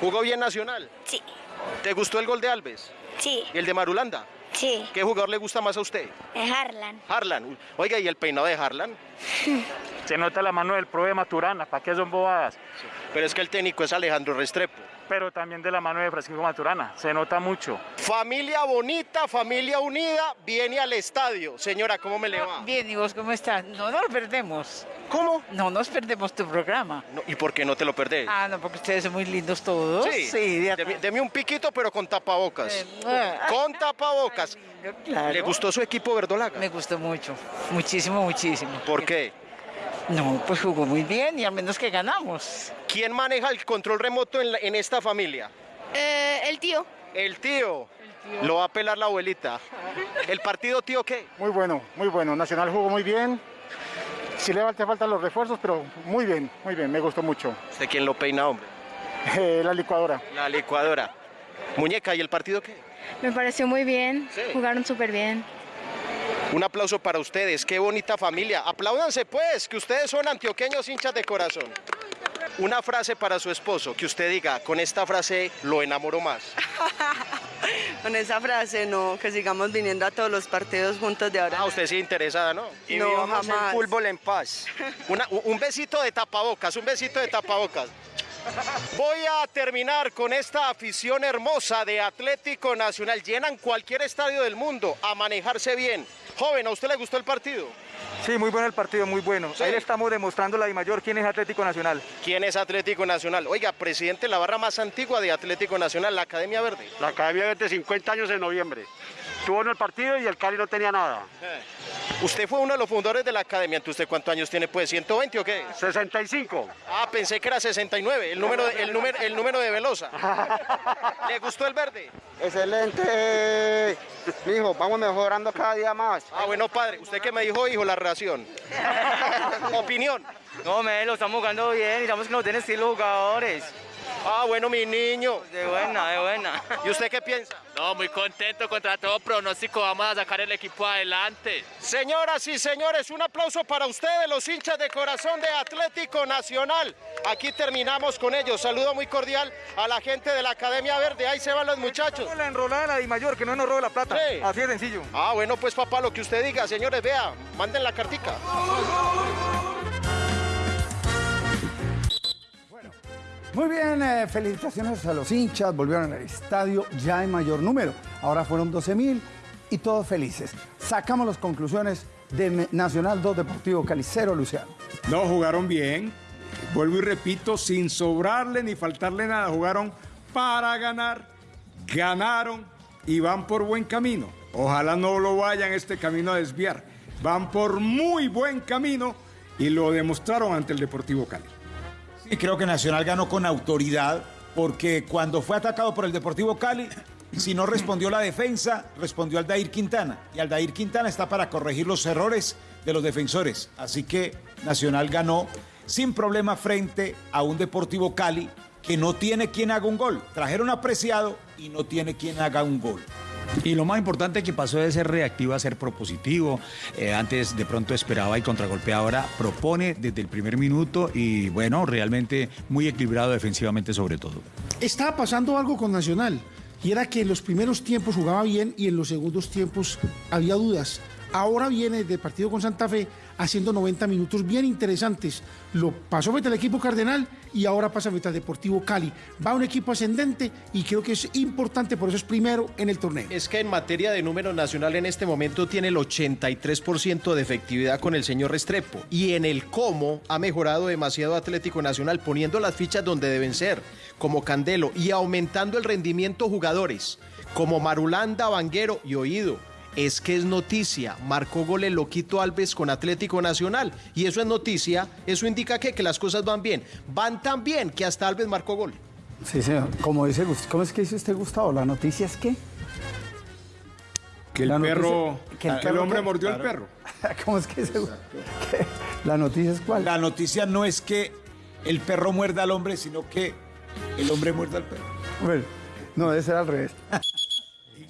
¿Jugó bien Nacional? Sí. ¿Te gustó el gol de Alves? Sí, ¿Y el de Marulanda? sí. ¿Qué jugador le gusta más a usted? Es Harlan. Harlan. Oiga, ¿y el peinado de Harlan? [LAUGHS] Se nota la mano del pro de Maturana, ¿para qué son bobadas? Pero es que el técnico es Alejandro Restrepo. Pero también de la mano de Francisco Maturana, se nota mucho. Familia bonita, familia unida, viene al estadio. Señora, ¿cómo me le va? Bien, ¿y vos cómo estás? No nos perdemos. ¿Cómo? No nos perdemos tu programa. No, ¿Y por qué no te lo perdés? Ah, no, porque ustedes son muy lindos todos. Sí, de deme, deme un piquito, pero con tapabocas. [LAUGHS] Con tapabocas. claro. ¿Le gustó su equipo verdolaga? Me gustó mucho. Muchísimo, muchísimo. ¿Por qué? No, pues jugó muy bien y al menos que ganamos. ¿Quién maneja el control remoto en, la- en esta familia? el tío. El tío. Lo va a pelar la abuelita. ¿El partido tío qué? Muy bueno, muy bueno. Nacional jugó muy bien. Sí le falta faltan los refuerzos, pero muy bien, muy bien. Me gustó mucho. ¿De quién lo peina, hombre? Eh, la licuadora. La licuadora. Muñeca, ¿y el partido qué? Me pareció muy bien. Jugaron súper bien. Un aplauso para ustedes, qué bonita familia. Apláudanse pues, que ustedes son antioqueños hinchas de corazón. Una frase para su esposo, que usted diga, con esta frase lo enamoro más. [LAUGHS] Con esa frase, no, que sigamos viniendo a todos los partidos juntos de ahora. Ah, usted sí interesada, ¿no? Y No, el jamás. fútbol en paz. Una- un besito de tapabocas, un besito de tapabocas. Voy a terminar con esta afición hermosa de Atlético Nacional. Llenan cualquier estadio del mundo a manejarse bien. Joven, ¿a usted le gustó el partido? Sí, muy bueno el partido, muy bueno. Sí. Ahí le estamos demostrando la Di Mayor quién es Atlético Nacional. ¿Quién es Atlético Nacional? Oiga, presidente, la barra más antigua de Atlético Nacional, la Academia Verde. La Academia Verde 50 años en noviembre. Tuvo en el partido y el Cali no tenía nada. Usted fue uno de los fundadores de la Academia, ¿entonces usted cuántos años tiene? Pues 120 o qué? 65. Ah, pensé que era 69, el número, de- el número, el número de Velosa. [LAUGHS] ¿Le gustó el verde? Excelente. Mijo, vamos mejorando cada día más. Ah, bueno, padre, usted que me dijo, hijo, la relación. [LAUGHS] Opinión. No, me lo estamos jugando bien y estamos que no tienen estilo jugadores. Ah, bueno, mi niño. De buena, de buena. ¿Y usted qué piensa? No, muy contento contra todo pronóstico. Vamos a sacar el equipo adelante. Señoras y señores, un aplauso para ustedes, los hinchas de corazón de Atlético Nacional. Aquí terminamos con ellos. Saludo muy cordial a la gente de la Academia Verde. Ahí se van los muchachos. La enrolada de la Di Mayor, que no nos robe la plata. Sí. Así de sencillo. Ah, bueno, pues papá, lo que usted diga, señores, vea, manden la cartica. Muy bien, eh, felicitaciones a los hinchas, volvieron al estadio ya en mayor número. Ahora fueron 12 mil y todos felices. Sacamos las conclusiones de Nacional 2 Deportivo Calicero, Luciano. No, jugaron bien. Vuelvo y repito, sin sobrarle ni faltarle nada. Jugaron para ganar, ganaron y van por buen camino. Ojalá no lo vayan este camino a desviar. Van por muy buen camino y lo demostraron ante el Deportivo Cali. Y creo que Nacional ganó con autoridad porque cuando fue atacado por el Deportivo Cali, si no respondió la defensa, respondió Aldair Quintana. Y Aldair Quintana está para corregir los errores de los defensores. Así que Nacional ganó sin problema frente a un Deportivo Cali que no tiene quien haga un gol. Trajeron apreciado y no tiene quien haga un gol. Y lo más importante que pasó de ser reactivo a ser propositivo. Eh, antes de pronto esperaba y contragolpeaba, ahora propone desde el primer minuto y bueno, realmente muy equilibrado defensivamente sobre todo. Estaba pasando algo con Nacional y era que en los primeros tiempos jugaba bien y en los segundos tiempos había dudas. Ahora viene del partido con Santa Fe haciendo 90 minutos bien interesantes. Lo pasó frente al equipo Cardenal y ahora pasa frente al Deportivo Cali. Va un equipo ascendente y creo que es importante, por eso es primero en el torneo. Es que en materia de número nacional en este momento tiene el 83% de efectividad con el señor Restrepo. Y en el cómo ha mejorado demasiado Atlético Nacional, poniendo las fichas donde deben ser, como Candelo, y aumentando el rendimiento jugadores, como Marulanda, Vanguero y Oído. Es que es noticia, marcó gol el Loquito Alves con Atlético Nacional. Y eso es noticia, eso indica que, que las cosas van bien. Van tan bien que hasta Alves marcó gol. Sí, señor. Como dice, Gust- ¿Cómo es que dice usted, Gustavo? ¿La noticia es qué? Que el noticia- perro, que el el, perro hombre mordió al Claro. perro. [LAUGHS] ¿Cómo es que dice? ¿Qué? ¿La noticia es cuál? La noticia no es que el perro muerda al hombre, sino que el hombre muerda al perro. Bueno, no, debe ser al revés. [LAUGHS]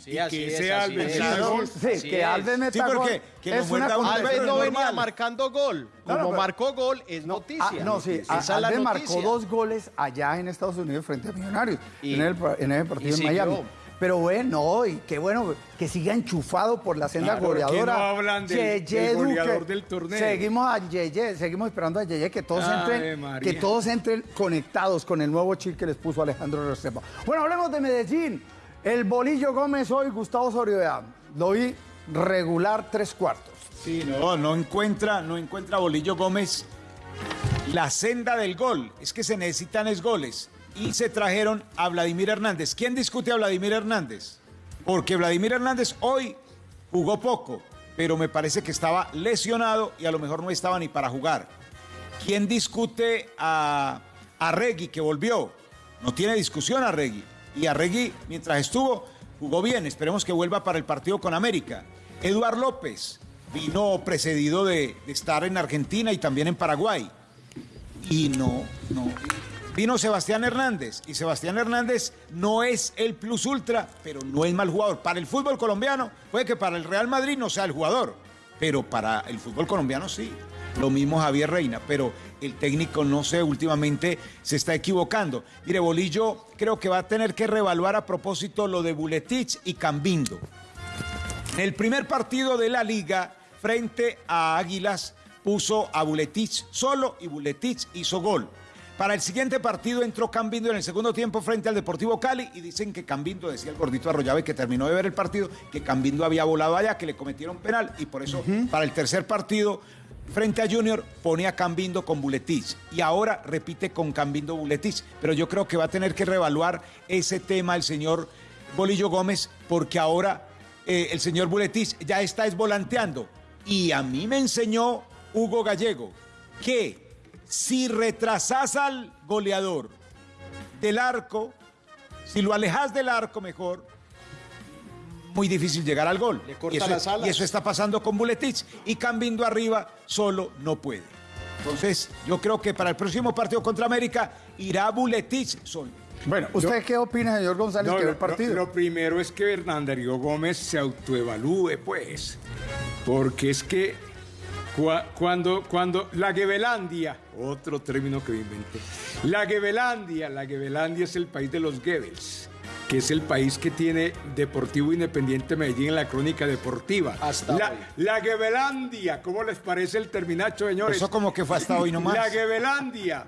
Sí, así que es, así Alves es. Sí, gol. sí, Así que es. Alves meta gol porque que es una no es venía normal. marcando gol. Como pero- marcó gol, es noticia. Ah, no, sí, Esa es la Alves marcó noticia. dos goles allá en Estados Unidos frente a Millonarios, Y- en, el, en ese partido y en siguió. Miami. Pero bueno, y qué bueno que siga enchufado por la senda Claro, ¿por qué goleadora. no hablan del- Yeye del Duque. goleador del torneo? Seguimos a Yeye, seguimos esperando a Yeye que todos Ave entren, María. que todos entren conectados con el nuevo chip que les puso Alejandro Restrepo. Bueno, hablemos de Medellín. El Bolillo Gómez hoy, Gustavo Soriodea. Lo vi regular tres cuartos. Sí, no, no encuentra, no encuentra Bolillo Gómez la senda del gol. Es que se necesitan es goles. Y se trajeron a Vladimir Hernández. ¿Quién discute a Vladimir Hernández? Porque Vladimir Hernández hoy jugó poco, pero me parece que estaba lesionado y a lo mejor no estaba ni para jugar. ¿Quién discute a, a Regui que volvió? No tiene discusión a Regui. Y a Regui, mientras estuvo, jugó bien. Esperemos que vuelva para el partido con América. Eduard López vino precedido de, de estar en Argentina y también en Paraguay. Y no, no. Vino Sebastián Hernández. Y Sebastián Hernández no es el plus ultra, pero no es mal jugador. Para el fútbol colombiano, puede que para el Real Madrid no sea el jugador, pero para el fútbol colombiano sí. Lo mismo Javier Reina, pero el técnico, no sé, últimamente se está equivocando. Mire, Bolillo creo que va a tener que reevaluar a propósito lo de Buletich y Cambindo. El primer partido de la liga frente a Águilas puso a Buletich solo y Buletich hizo gol. Para el siguiente partido entró Cambindo en el segundo tiempo frente al Deportivo Cali y dicen que Cambindo, decía el gordito Arroyave que terminó de ver el partido, que Cambindo había volado allá, que le cometieron penal y por eso para el tercer partido frente a Junior pone a Cambindo con Buletich y ahora repite con Cambindo Buletich. Pero yo creo que va a tener que reevaluar ese tema el señor Bolillo Gómez porque ahora eh, el señor Buletich ya está esvolanteando. Y a mí me enseñó Hugo Gallego que si retrasas al goleador del arco, si lo alejas del arco mejor, muy difícil llegar al gol. corta y, eso, las alas. y eso está pasando con Buletich. Y Cambindo arriba solo no puede. Entonces, yo creo que para el próximo partido contra América irá Buletich solo. Bueno, ¿usted qué opina, señor González, No, que el partido? lo- lo primero es que Hernandario Gómez se autoevalúe, pues. Porque es que cua- cuando, cuando la Gebelandia, otro término que me inventé, la Gebelandia, la Gebelandia es el país de los Goebbels, que es el país que tiene Deportivo Independiente Medellín en la crónica deportiva. Hasta la, hoy. la Gebelandia, ¿cómo les parece el terminacho, señores? Eso como que fue hasta hoy nomás. La Gebelandia.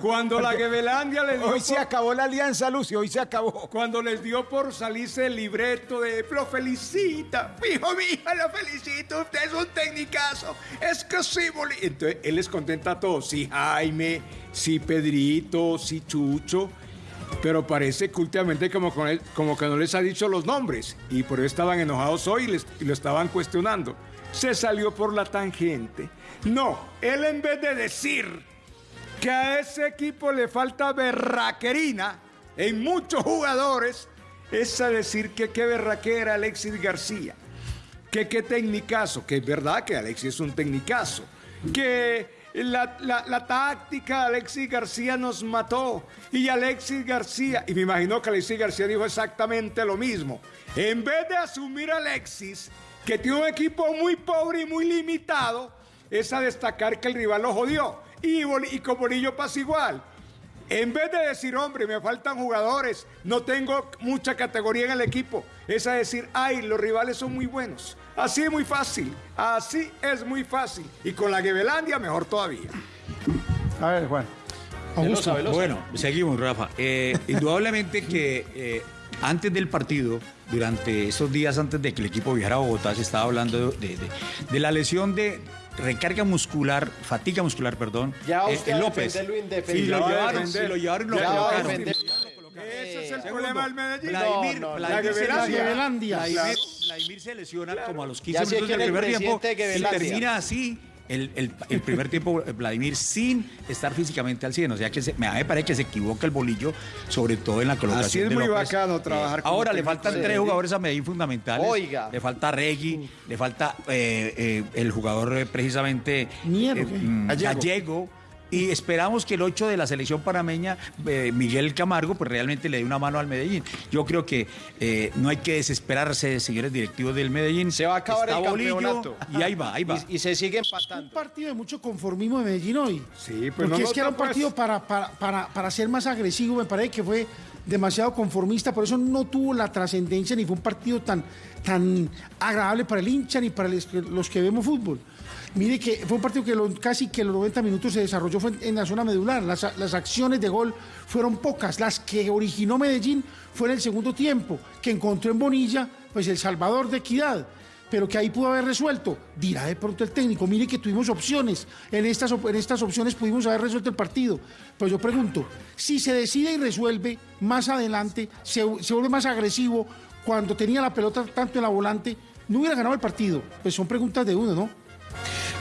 Cuando la Gebelandia le [LAUGHS] dio Hoy se acabó la alianza, Lucio, hoy se acabó. cuando les dio por salirse el libreto de lo felicita, hijo, hija, lo felicito, usted es un tecnicazo, es que sí, boli-". Entonces él les contenta a todos, sí Jaime, sí Pedrito, sí Chucho, pero parece que últimamente como, como que no les ha dicho los nombres y por eso estaban enojados hoy y, les- lo estaban cuestionando. Se salió por la tangente. No, él en vez de decir que a ese equipo le falta berraquerina en muchos jugadores, es a decir que qué berraquera Alexis García, que qué tecnicazo, que es verdad que Alexis es un tecnicazo, que la, la- la táctica de Alexis García nos mató y Alexis García, y me imagino que Alexis García dijo exactamente lo mismo, en vez de asumir a Alexis, que tiene un equipo muy pobre y muy limitado, es a destacar que el rival lo jodió. Y, y con Bolillo pasa igual. En vez de decir, hombre, me faltan jugadores, no tengo mucha categoría en el equipo, es a decir, ay, los rivales son muy buenos. Así es muy fácil, así es muy fácil. Y con la Gebelandia mejor todavía. A ver, Juan. Augusto. Bueno, seguimos, Rafa. Eh, indudablemente [LAUGHS] que eh, antes del partido, durante estos días antes de que el equipo viajara a Bogotá, se estaba hablando de, de- de la lesión de recarga muscular, fatiga muscular, perdón, Ya eh, usted a López. lo lo llevaron, sí, lo llevaron y lo Ya colocaron. Ese es el Segundo, problema del Medellín. Vladimir, No, no, Vladimir la se lesiona. Vladimir, Vladimir se lesiona como a los 15 Ya sé minutos del primer tiempo y termina así el, el- el primer tiempo eh, Vladimir sin estar físicamente al 100. O sea que se- me, a mí me parece que se equivoca el bolillo, sobre todo en la colocación Así es de muy López. bacano trabajar con Ahora le faltan tres Medellín. jugadores a Medellín fundamentales. Oiga. Le falta Regui, le falta eh, eh, el jugador eh, precisamente eh, mm, Gallego. Gallego. Y esperamos que el 8 de la selección panameña, eh, Miguel Camargo, pues realmente le dé una mano al Medellín. Yo creo que eh, no hay que desesperarse, señores directivos del Medellín. Se va a acabar el campeonato. Y ahí va, ahí va. Y, y se sigue empatando. Un partido de mucho conformismo de Medellín hoy. Sí, Porque pues no es que era un partido para, para, para, para ser más agresivo, me parece que fue demasiado conformista, por eso no tuvo la trascendencia ni fue un partido tan, tan agradable para el hincha ni para los que vemos fútbol. Mire que fue un partido que casi que los 90 minutos se desarrolló en la zona medular. Las, las acciones de gol fueron pocas. Las que originó Medellín fue en el segundo tiempo, que encontró en Bonilla pues el salvador de equidad pero que ahí pudo haber resuelto. Dirá de pronto el técnico, mire que tuvimos opciones, en estas, en estas opciones pudimos haber resuelto el partido. Pues yo pregunto, si se decide y resuelve más adelante, se, se vuelve más agresivo, cuando tenía la pelota tanto en la volante, no hubiera ganado el partido. Pues son preguntas de uno, ¿no?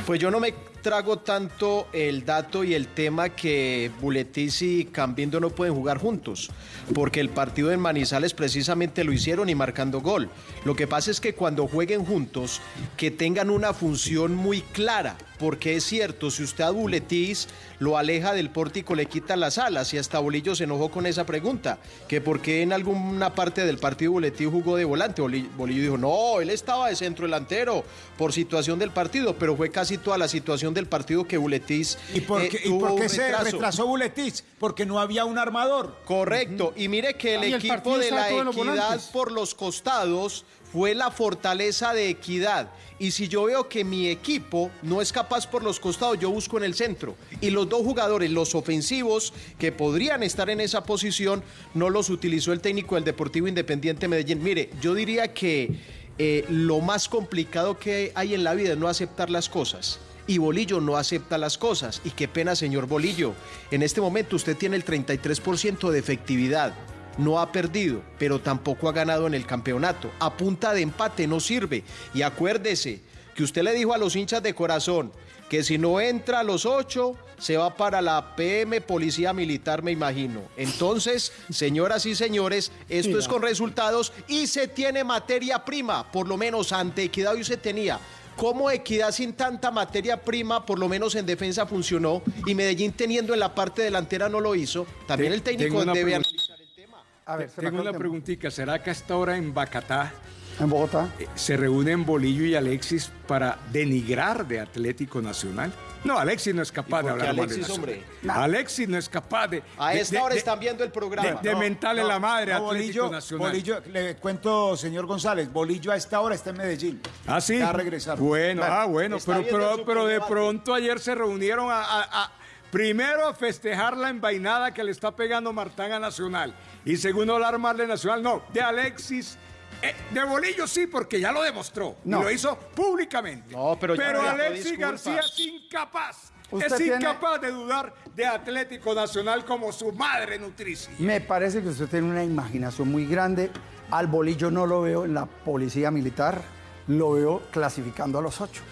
Pues yo no me trago tanto el dato y el tema que Buletis y Cambindo no pueden jugar juntos, porque el partido en Manizales precisamente lo hicieron y marcando gol. Lo que pasa es que cuando jueguen juntos, que tengan una función muy clara, porque es cierto, si usted a Buletis lo aleja del pórtico, le quita las alas, y hasta Bolillo se enojó con esa pregunta, que por qué en alguna parte del partido Buletis jugó de volante. Boli- Bolillo dijo, no, él estaba de centro delantero por situación del partido, pero fue casi toda la situación del partido que Buletis ¿Y por eh, qué, y tuvo por qué un se retraso. retrasó Buletis? Porque no había un armador. Correcto. Y mire que el el equipo de la los equidad por los costados fue la fortaleza de equidad. Y si yo veo que mi equipo no es capaz por los costados, yo busco en el centro. Y los dos jugadores, los ofensivos, que podrían estar en esa posición, no los utilizó el técnico del Deportivo Independiente Medellín. Mire, yo diría que eh, lo más complicado que hay en la vida es no aceptar las cosas. Y Bolillo no acepta las cosas. Y qué pena, señor Bolillo. En este momento usted tiene el 33% de efectividad. No ha perdido, pero tampoco ha ganado en el campeonato. A punta de empate no sirve. Y acuérdese que usted le dijo a los hinchas de corazón que si no entra a los ocho, se va para la PM Policía Militar, me imagino. Entonces, señoras y señores, esto es con resultados y se tiene materia prima, por lo menos ante Equidad hoy se tenía. ¿Cómo Equidad sin tanta materia prima, por lo menos en defensa, funcionó? Y Medellín teniendo en la parte delantera no lo hizo. También Te- el técnico tengo una debe analizar el tema. A ver, se me Tengo una preguntita. ¿Será que hasta ahora en Bacatá En Bogotá. eh, se reúnen Bolillo y Alexis para denigrar de Atlético Nacional? No, Alexis no es capaz de hablar mal de Alexis, Nacional. hombre? Alexis no es capaz de... A de- esta de- hora de- están viendo el programa. de, de mentarle la madre a No, Atlético Bolillo, Nacional. Bolillo, le cuento, señor González, Bolillo a esta hora está en Medellín. Ah, sí. Ya regresaron. Bueno, ah, bueno, está pero, pero, pero de pronto ayer se reunieron a, a- a- primero a festejar la envainada que le está pegando Martán a Nacional y segundo hablar mal de Nacional, no, de Alexis. Eh, de Bolillo sí, porque ya lo demostró. No. Y lo hizo públicamente. No, pero ya pidió Alexis. García es incapaz. Usted es tiene- incapaz de dudar de Atlético Nacional como su madre nutricia. Me parece que usted tiene una imaginación muy grande. Al bolillo no lo veo en la policía militar, lo veo clasificando a los ocho.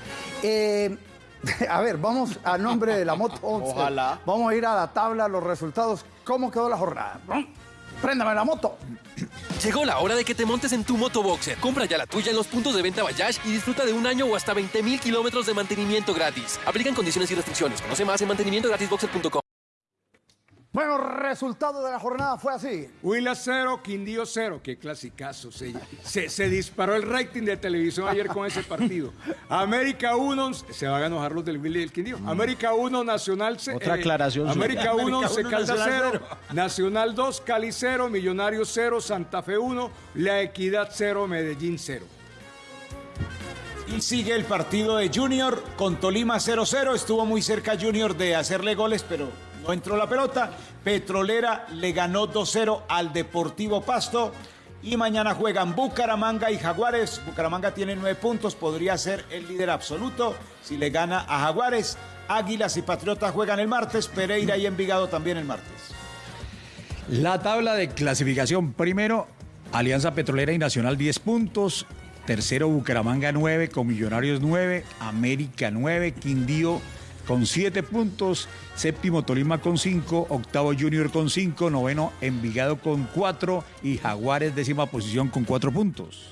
Eh, [LAUGHS] a ver, vamos a nombre de la Moto 11. Ojalá. Vamos a ir a la tabla, los resultados. ¿Cómo quedó la jornada? Préndame la moto. Llegó la hora de que te montes en tu moto boxer. Compra ya la tuya en los puntos de venta Bayash y disfruta de un año o hasta 20 mil kilómetros de mantenimiento gratis. Aplican condiciones y restricciones. Conoce más en mantenimientogratisboxer.com. Bueno, resultado de la jornada fue así. Huila 0, Quindío 0. Qué clasicazo. Se, se, se disparó el rating de televisión ayer con ese partido. América 1, se van a enojar los del Huila y el Quindío. América 1, Nacional 0. Otra aclaración, América sí. 1, América Se Calda Nacional 0. Nacional 2, Cali 0. Millonarios 0. Santa Fe 1. La Equidad 0. Medellín 0. Y sigue el partido de Junior con Tolima 0-0. Estuvo muy cerca Junior de hacerle goles, pero entró la pelota. Petrolera le ganó 2-0 al Deportivo Pasto. Y mañana juegan Bucaramanga y Jaguares. Bucaramanga tiene nueve puntos, podría ser el líder absoluto si le gana a Jaguares. Águilas y Patriotas juegan el martes, Pereira y Envigado también el martes. La tabla de clasificación, primero, Alianza Petrolera y Nacional 10 puntos, tercero Bucaramanga 9, con Millonarios 9, América 9, Quindío con 7 puntos, séptimo Tolima con 5, octavo Junior con 5, noveno Envigado con 4 y Jaguares décima posición con 4 puntos.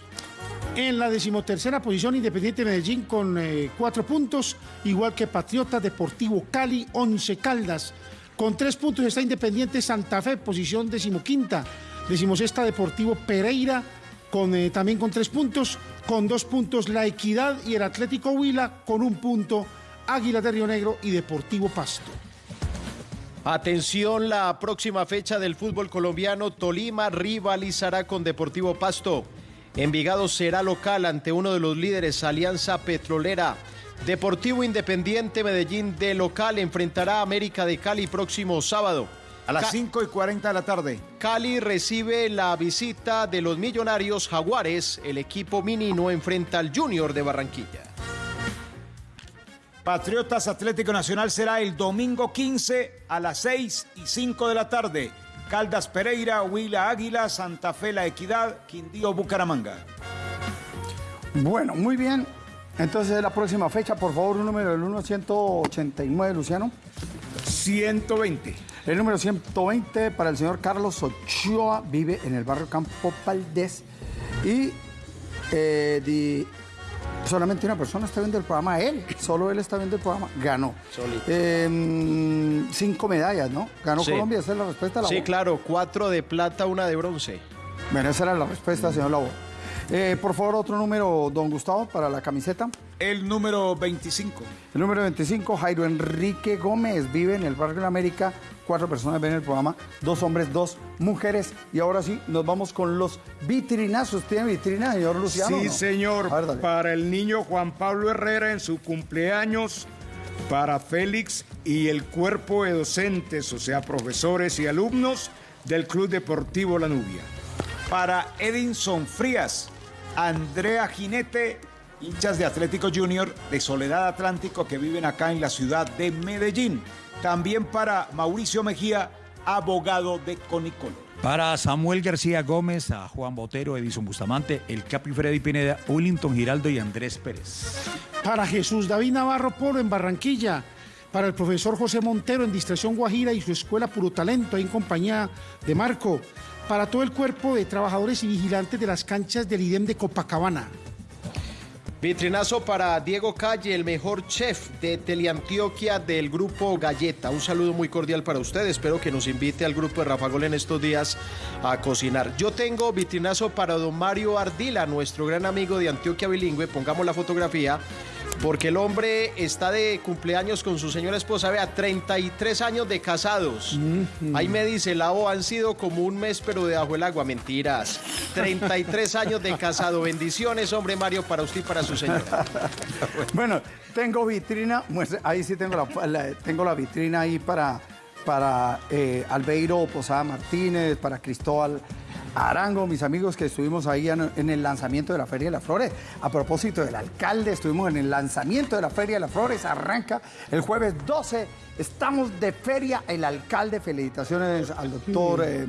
En la decimotercera posición, Independiente Medellín con eh, cuatro puntos, igual que Patriota Deportivo Cali, 11 Caldas. Con tres puntos está Independiente Santa Fe, posición decimoquinta. Decimosexta Deportivo Pereira, con, eh, también con tres puntos. Con dos puntos La Equidad y el Atlético Huila, con un punto Águila de Río Negro y Deportivo Pasto. Atención, la próxima fecha del fútbol colombiano, Tolima rivalizará con Deportivo Pasto. Envigado será local ante uno de los líderes, Alianza Petrolera. Deportivo Independiente Medellín de local enfrentará a América de Cali próximo sábado. A las 5 y 40 de la tarde. Cali recibe la visita de los millonarios Jaguares. El equipo minino enfrenta al Junior de Barranquilla. Patriotas Atlético Nacional será el domingo 15 a las 6 y 5 de la tarde. Caldas Pereira, Huila Águila, Santa Fe La Equidad, Quindío Bucaramanga. Bueno, muy bien. Entonces, la próxima fecha, por favor, un número del 1 189, Luciano. 120. El número 120 para el señor Carlos Ochoa, vive en el barrio Campo Valdés. Y eh, di- solamente una persona está viendo el programa, él, solo él está viendo el programa, ganó. Eh, cinco medallas, ¿no? Ganó Sí. Colombia, esa es la respuesta. Sí, Labor. claro, cuatro de plata, una de bronce. Bueno, esa era la respuesta, señor Labor. Eh, por favor, otro número, don Gustavo, para la camiseta. El número 25. El número 25, Jairo Enrique Gómez, vive en el Barrio de la América. Cuatro personas ven el programa, dos hombres, dos mujeres. Y ahora sí, nos vamos con los vitrinazos. ¿Tiene vitrina, señor Luciano? Sí, no? señor. Ver, para el niño Juan Pablo Herrera en su cumpleaños, para Félix y el cuerpo de docentes, o sea, profesores y alumnos del Club Deportivo La Nubia. Para Edinson Frías, Andrea Jinete, hinchas de Atlético Junior de Soledad Atlántico que viven acá en la ciudad de Medellín. También para Mauricio Mejía, abogado de Conicolo. Para Samuel García Gómez, a Juan Botero, Edison Bustamante, el Capi Freddy Pineda, Willington Giraldo y Andrés Pérez. Para Jesús David Navarro Polo en Barranquilla. Para el profesor José Montero en Distracción Guajira y su escuela Puro Talento ahí en compañía de Marco. Para todo el cuerpo de trabajadores y vigilantes de las canchas del IDEM de Copacabana. Vitrinazo para Diego Calle, el mejor chef de Teleantioquia del grupo Galleta. Un saludo muy cordial para usted. Espero que nos invite al grupo de Rafa Gol en estos días a cocinar. Yo tengo vitrinazo para don Mario Ardila, nuestro gran amigo de Antioquia Bilingüe. Pongamos la fotografía. Porque el hombre está de cumpleaños con su señora esposa, vea, 33 años de casados. Ahí me dice, la O han sido como un mes, pero debajo el agua. Mentiras. 33 [LAUGHS] años de casado. Bendiciones, hombre Mario, para usted y para su señora. [LAUGHS] Bueno, tengo vitrina, muestre- ahí sí tengo la, la- tengo la vitrina ahí para, para eh, Albeiro Posada Martínez, para Cristóbal Arango, mis amigos que estuvimos ahí en, el lanzamiento de la Feria de las Flores. A propósito del alcalde, estuvimos en el lanzamiento de la Feria de las Flores, arranca el jueves 12. Estamos de feria, el alcalde, felicitaciones al doctor eh,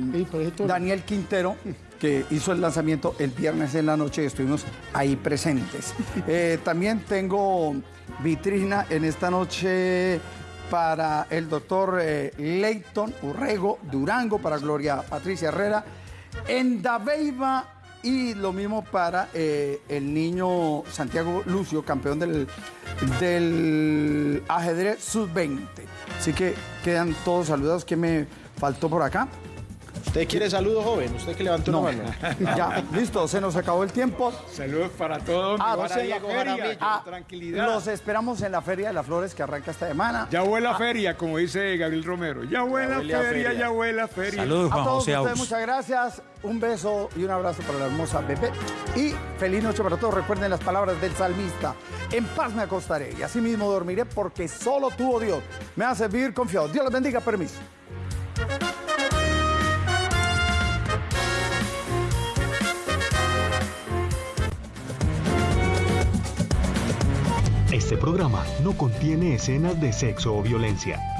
Daniel Quintero, que hizo el lanzamiento el viernes en la noche y estuvimos ahí presentes. [LAUGHS] Eh, también tengo vitrina en esta noche para el doctor eh, Leighton Urrego Durango, para Gloria Patricia Herrera, en Dabeiba y lo mismo para eh, el niño Santiago Lucio, campeón del, del ajedrez sub-20. Así que quedan todos saludados. ¿Qué me faltó por acá? ¿Usted quiere saludo, joven? ¿Usted que levantó No. una mano? [LAUGHS] Ya, listo, se nos acabó el tiempo. Saludos para todos. Ah, en la Diego feria. Jaramillo, Ah, tranquilidad. Los esperamos en la Feria de las Flores que arranca esta semana. Ya huele a feria, como dice Gabriel Romero. Ya huele a a feria, feria. ya huele a feria. Saludos, A Juan todos José ustedes Aus. muchas gracias, un beso y un abrazo para la hermosa bebé y feliz noche para todos. Recuerden las palabras del salmista, en paz me acostaré y así mismo dormiré porque solo tú, oh Dios, me hace vivir confiado. Dios les bendiga, permiso. Este programa no contiene escenas de sexo o violencia.